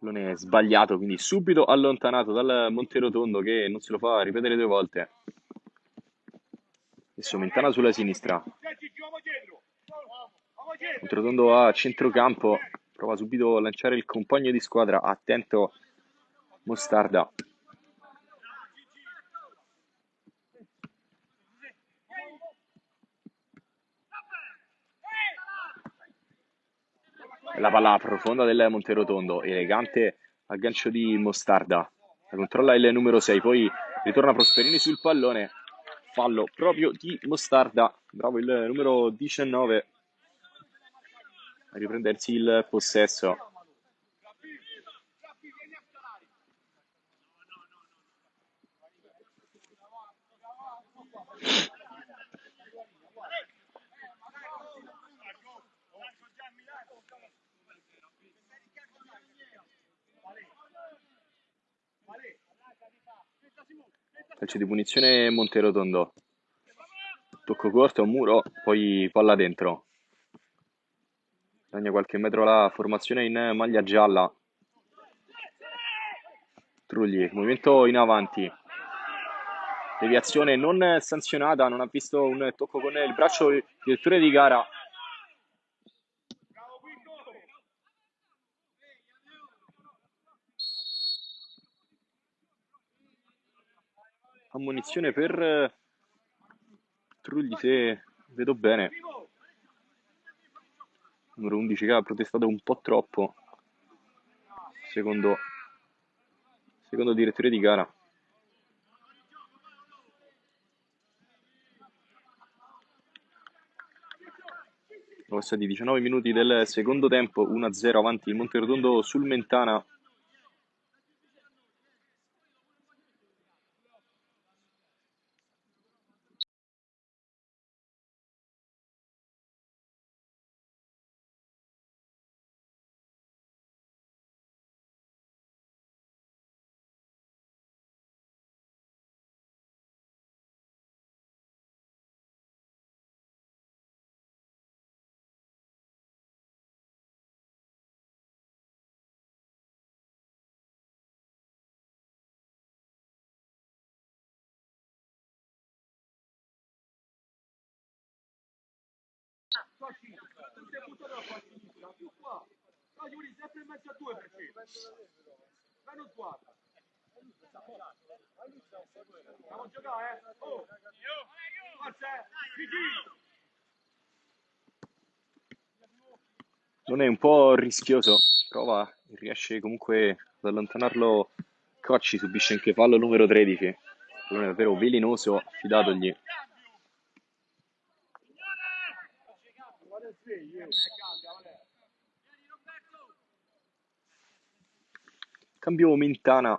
Pallone sbagliato, quindi subito allontanato dal Monterotondo che non se lo fa ripetere due volte. Adesso Mentana sulla sinistra. Monterotondo a centrocampo. Prova subito a lanciare il compagno di squadra. Attento Mostarda. La palla profonda del Monterotondo, elegante aggancio di Mostarda. La controlla il numero 6, poi ritorna Prosperini sul pallone. Fallo proprio di Mostarda. Bravo il numero 19 a riprendersi il possesso. Calcio di punizione Monterotondo. Tocco corto, muro, poi palla dentro. Guadagna qualche metro la formazione in maglia gialla. Trulli, movimento in avanti. Deviazione non sanzionata, non ha visto un tocco con il braccio direttore di gara. Ammonizione per Trulli se vedo bene. Numero 11 che ha protestato un po' troppo. Secondo, secondo direttore di gara. Sono passati 19 minuti del secondo tempo, 1-0 avanti il Monterotondo sul Mentana. È buttato qua a sinistra, più qua. No, Giuri, sempre in mezzo a due perché. Ma non guarda. Andiamo a giocare, eh? Oh! Forza, eh! Vigili! Non è un po' rischioso, prova, riesce comunque ad allontanarlo. Cocci subisce anche fallo numero 13. Non è davvero velenoso, affidatogli. Cambio Mentana.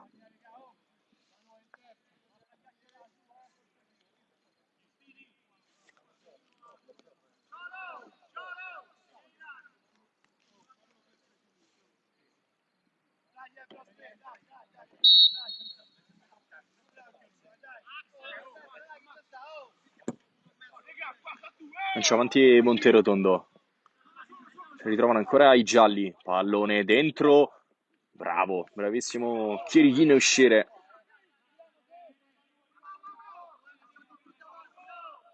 Lancia avanti Monterotondo. Si ritrovano ancora i gialli. Pallone dentro. Bravo, bravissimo Chirichino a uscire.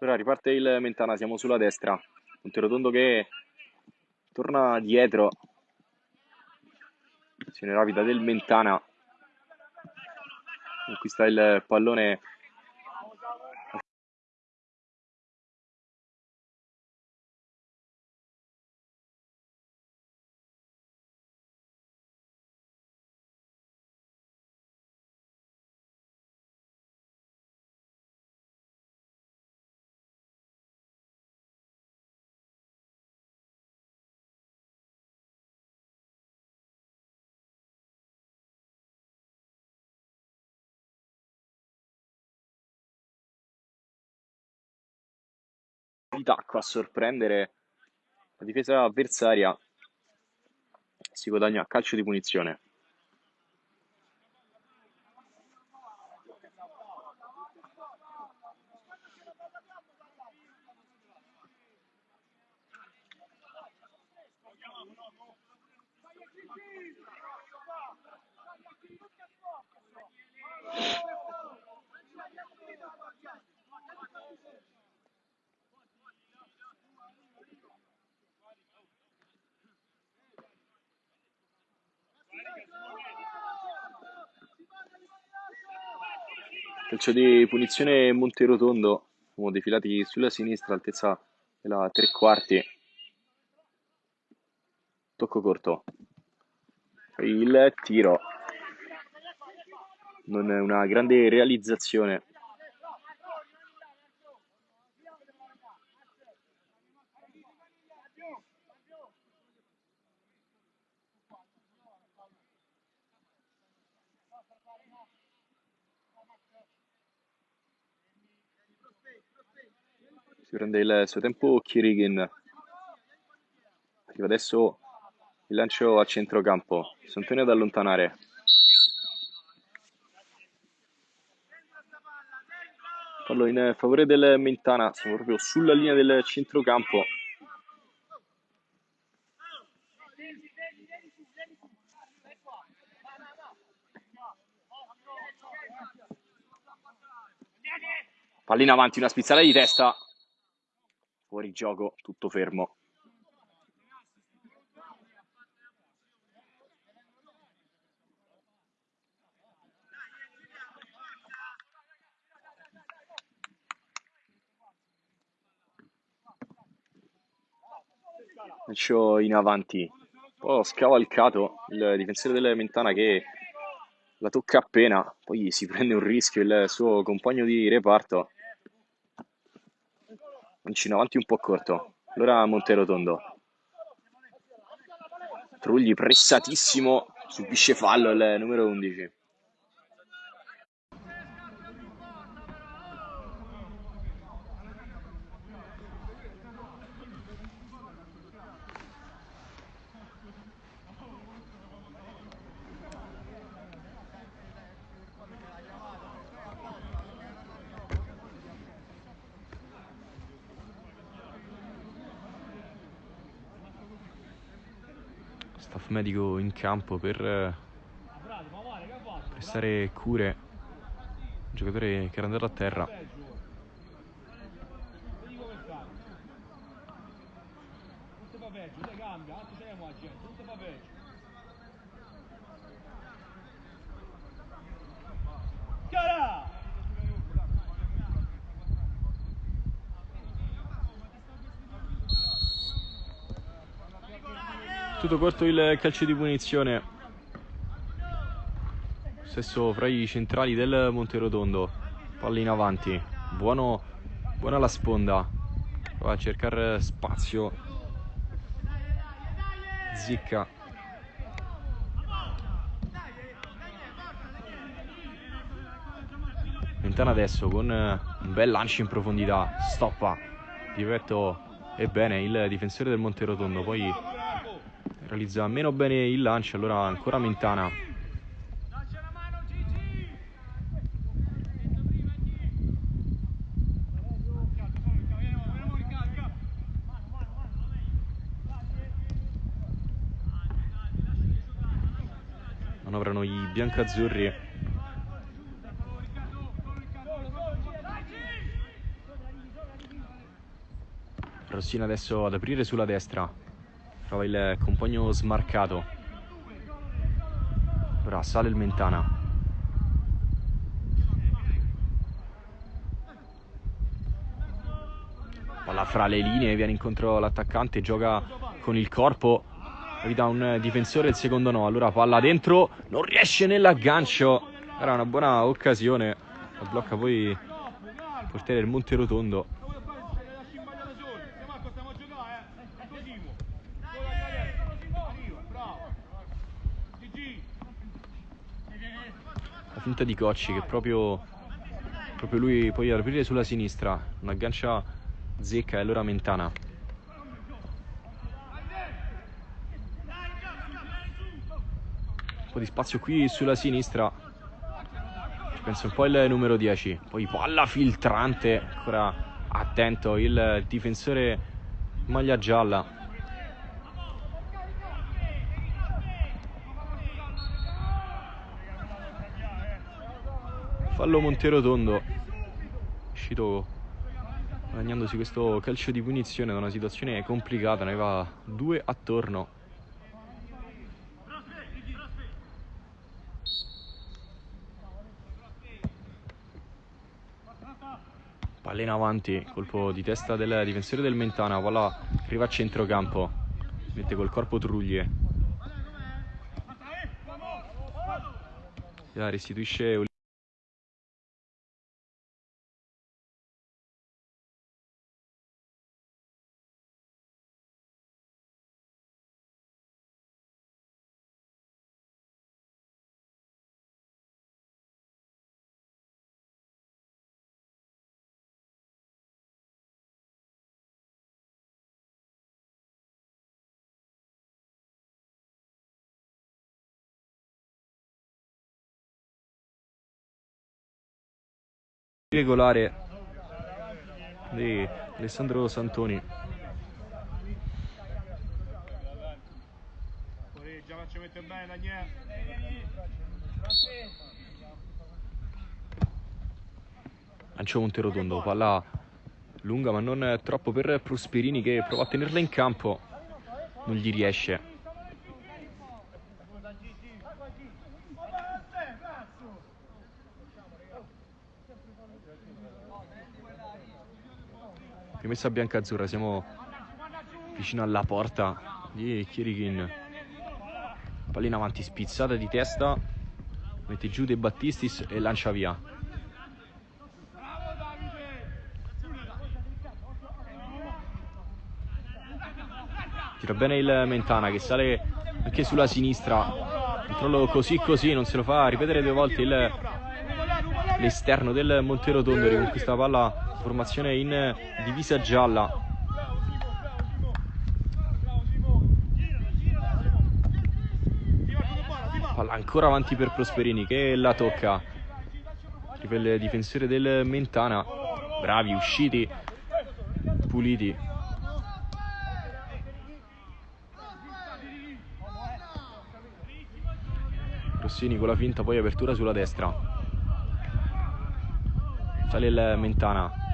Ora riparte il Mentana, siamo sulla destra. Monterotondo che torna dietro. Azione rapida del Mentana. Conquista il pallone di tacco a sorprendere la difesa avversaria. Si guadagna calcio di punizione. Calcio di punizione Monterotondo, siamo defilati sulla sinistra, altezza della tre quarti. Tocco corto. Il tiro. Non è una grande realizzazione. Si prende il suo tempo Kirigin. Arriva adesso il lancio a centrocampo. Santonio ad allontanare. Fallo in favore del Mentana. Siamo proprio sulla linea del centrocampo. Pallina avanti, una spizzata di testa. Fuori gioco, tutto fermo. Calcio in avanti, un po' scavalcato il difensore della Mentana che la tocca appena, poi si prende un rischio il suo compagno di reparto. Mancino avanti un po' corto, allora Monterotondo. Trugli pressatissimo, subisce fallo il numero 11. Medico in campo per eh, prestare cure. Un giocatore che era andato a terra tutto corto il calcio di punizione. Stesso fra i centrali del Monterotondo palla in avanti. Buono buona la sponda. Va a cercare spazio. Zicca. Mentana adesso con un bel lancio in profondità. Stoppa. Diretto e bene il difensore del Monterotondo poi realizza meno bene il lancio allora ancora Mentana manovrano i biancazzurri. Rossina adesso ad aprire sulla destra Trova il compagno smarcato. Ora sale il Mentana. Palla fra le linee, viene incontro l'attaccante, gioca con il corpo. Evita un difensore, il secondo no. Allora palla dentro, non riesce nell'aggancio. Era una buona occasione. La blocca poi il portiere del Monte Finta di Cocci che proprio, proprio lui ad aprire sulla sinistra, un aggancia Zecca e allora Mentana. Un po' di spazio qui sulla sinistra. Ci pensa un po' il numero 10. Poi palla filtrante. Ancora attento il difensore maglia gialla. Fallo Monterotondo. Uscito guadagnandosi questo calcio di punizione da una situazione complicata, ne va due attorno. Palla in avanti, colpo di testa del difensore del Mentana, palla arriva a centrocampo, mette col corpo Truglie. La restituisce regolare di Alessandro Santoni. Correggia, faccio mettere bene Daniele. Lancio Monterotondo, palla lunga ma non troppo per Prosperini che prova a tenerla in campo, non gli riesce. Rimessa bianca-azzurra, siamo vicino alla porta di Chirichin. Pallina avanti, spizzata di testa, mette giù De Battistis e lancia via. Tira bene il Mentana che sale anche sulla sinistra. Controllo così così, non se lo fa ripetere due volte l'esterno del Monterotondo riconquista la palla formazione in divisa gialla. Palla ancora avanti per Prosperini che la tocca. Il difensore del Mentana. Bravi usciti puliti. Rossini con la finta poi apertura sulla destra. Sale il Mentana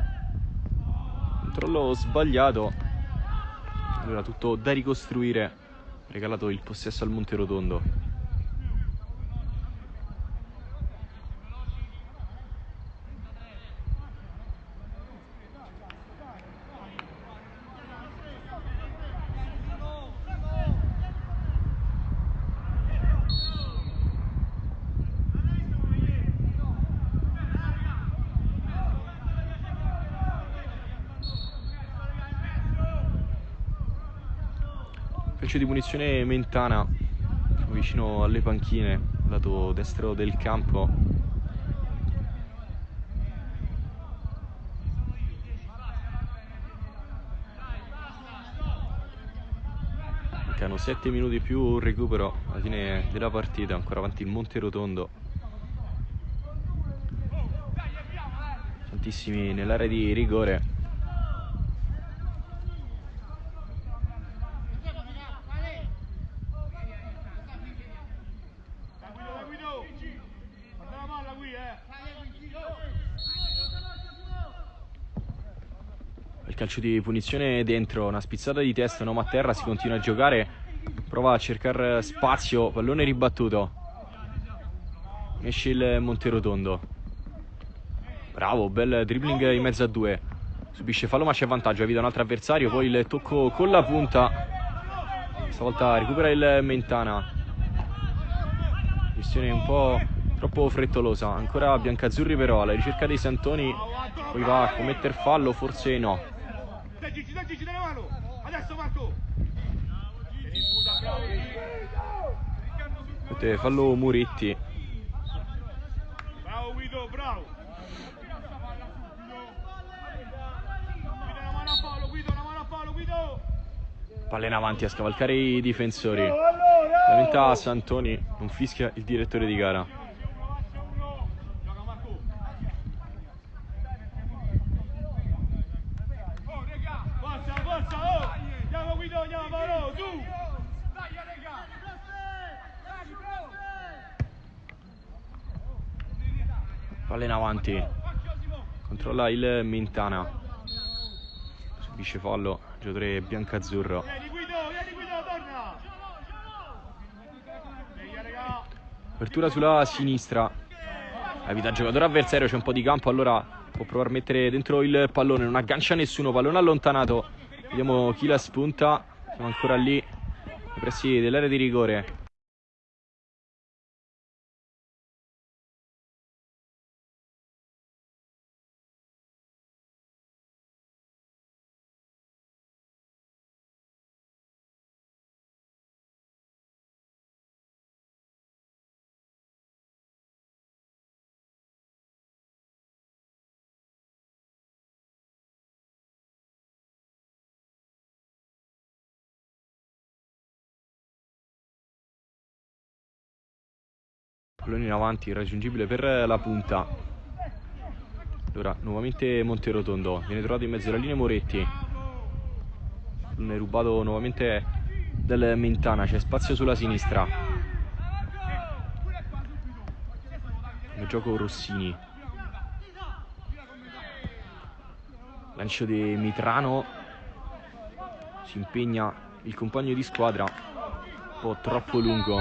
controllo sbagliato. Allora tutto da ricostruire. Regalato il possesso al Monterotondo calcio di punizione Mentana vicino alle panchine lato destro del campo. Mancano 7 minuti più un recupero alla fine della partita ancora avanti il Monterotondo tantissimi nell'area di rigore Da Guido, da Guido. Guarda la palla qui, eh. Il calcio di punizione dentro, una spizzata di testa, un uomo a terra, si continua a giocare, prova a cercare spazio, pallone ribattuto. Esce il Monterotondo. Bravo, bel dribbling in mezzo a due. Subisce fallo ma c'è vantaggio, evita un altro avversario, poi il tocco con la punta. Stavolta recupera il Mentana. Gestione un po' troppo frettolosa. Ancora Biancazzurri però alla ricerca dei Santoni. Poi va a commettere fallo, forse no. La. Mette fallo Muretti. Bravo Guido, bravo. La Palla in avanti a scavalcare i difensori. Lamenta Santoni, non fischia il direttore di gara. Gioca Marco. Forza, forza, oh! Andiamo Guido, andiamo Paolo, su! Palla in avanti. Controlla il Mintana. Subisce fallo. Giocatore biancazzurro. Apertura sulla sinistra. Evita il giocatore avversario, c'è un po' di campo, allora può provare a mettere dentro il pallone, non aggancia nessuno, pallone allontanato. Vediamo chi la spunta. Siamo ancora lì, nei pressi dell'area di rigore. Pallone in avanti, irraggiungibile per la punta. Allora, nuovamente Monterotondo. Viene trovato in mezzo alla linea Moretti. Pallone rubato nuovamente del Mentana. C'è spazio sulla sinistra. Come gioco Rossini. Lancio di Mitrano. Si impegna il compagno di squadra. Un po' troppo lungo.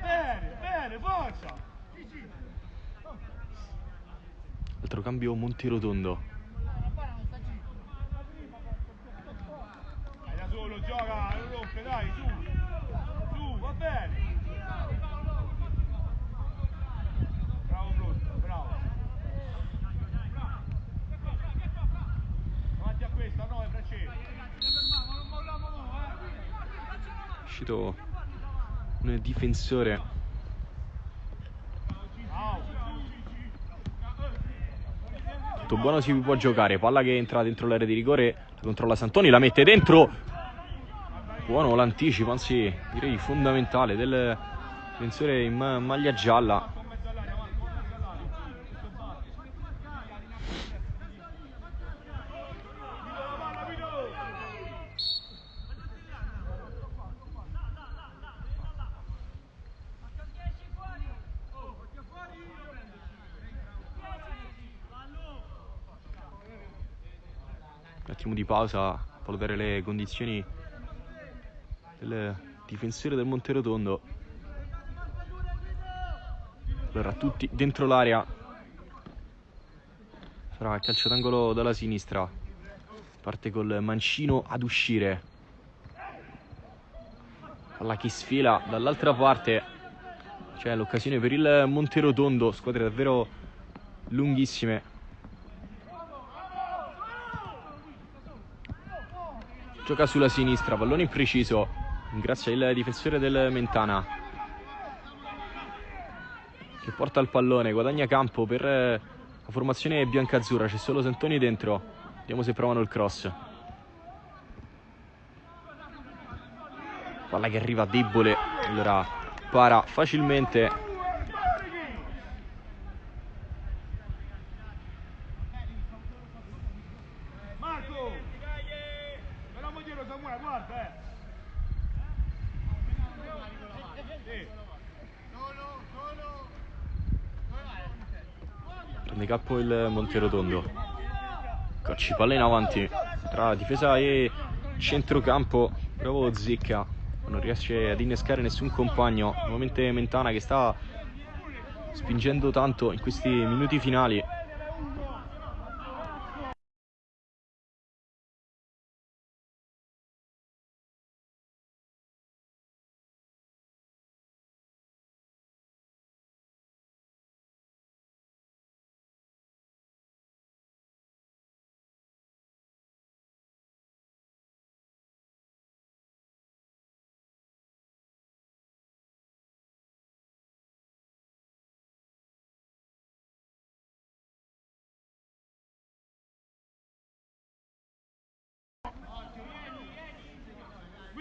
Bene, bene, forza! Altro cambio Monterotondo. Dai da solo, gioca, non rompe, dai, su! Su, va bene! Bravo Brutto, bravo! Davanti a questa, no, è Francesco! È uscito un difensore. Tutto buono si può giocare. Palla che entra dentro l'area di rigore. La controlla Santoni, la mette dentro. Buono l'anticipo, anzi direi fondamentale del difensore in ma- maglia gialla. Pausa, valutare le condizioni del difensore del Monterotondo. Allora, tutti dentro l'area. Sarà calcio d'angolo dalla sinistra. Parte col mancino ad uscire. Palla che sfila dall'altra parte. C'è l'occasione per il Monterotondo. Squadre davvero lunghissime. Gioca sulla sinistra, pallone impreciso. Grazie al difensore del Mentana. Che porta il pallone, guadagna campo per eh, la formazione biancazzurra. C'è solo Santoni dentro. Vediamo se provano il cross. Palla che arriva debole. Allora para facilmente. Marco! Speriamo dietro Samuele, guarda, eh! Sì. Il Monterotondo. Cocci palla in avanti. Tra difesa e centrocampo. Bravo Zecca. Non riesce ad innescare nessun compagno. Nuovamente Mentana che sta spingendo tanto in questi minuti finali.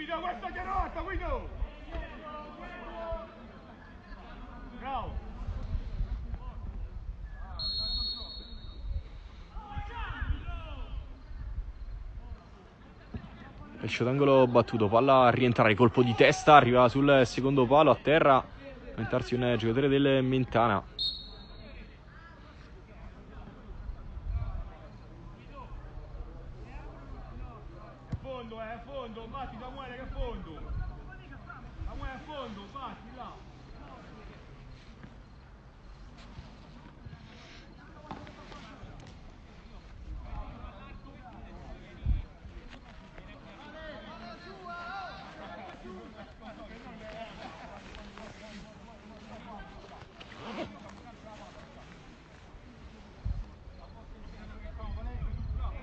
Guido, questa chiarata, Guido! Bravo! Calcio d'angolo battuto, palla a rientrare, colpo di testa, arriva sul secondo palo a terra, aumentarsi un giocatore del Mentana. A fondo, eh, a fondo, batti Samuele che a fondo! Samuele a fondo, batti là!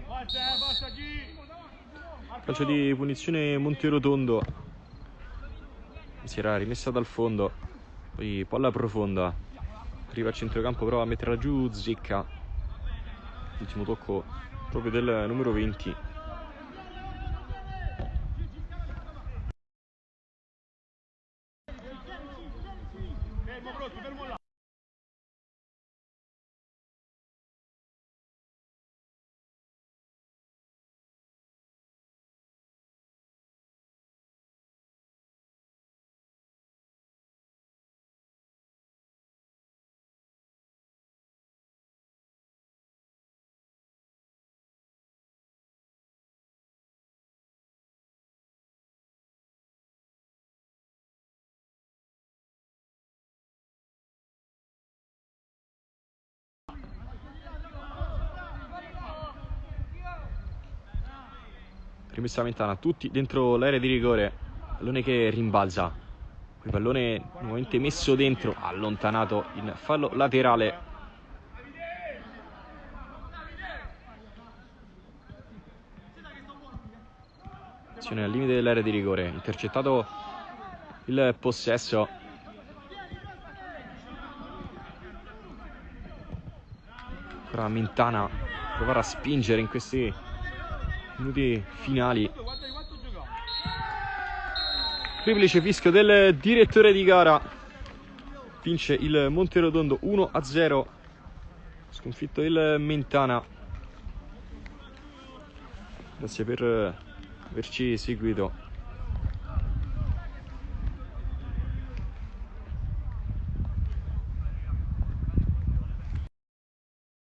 Basta, eh, basta chi! Calcio di punizione Monterotondo. Si era rimessa dal fondo. Poi palla profonda. Arriva a centrocampo, prova a metterla giù, zecca. Ultimo tocco proprio del numero 20. Rimessa Mentana, tutti dentro l'area di rigore. Pallone che rimbalza. Poi pallone nuovamente messo dentro, allontanato in fallo laterale. Azione al limite dell'area di rigore, intercettato il possesso. Ancora Mentana provare a spingere in questi minuti finali. Triplice fischio del direttore di gara. Vince il Monterotondo 1 a 0. Sconfitto il Mentana. Grazie per averci seguito.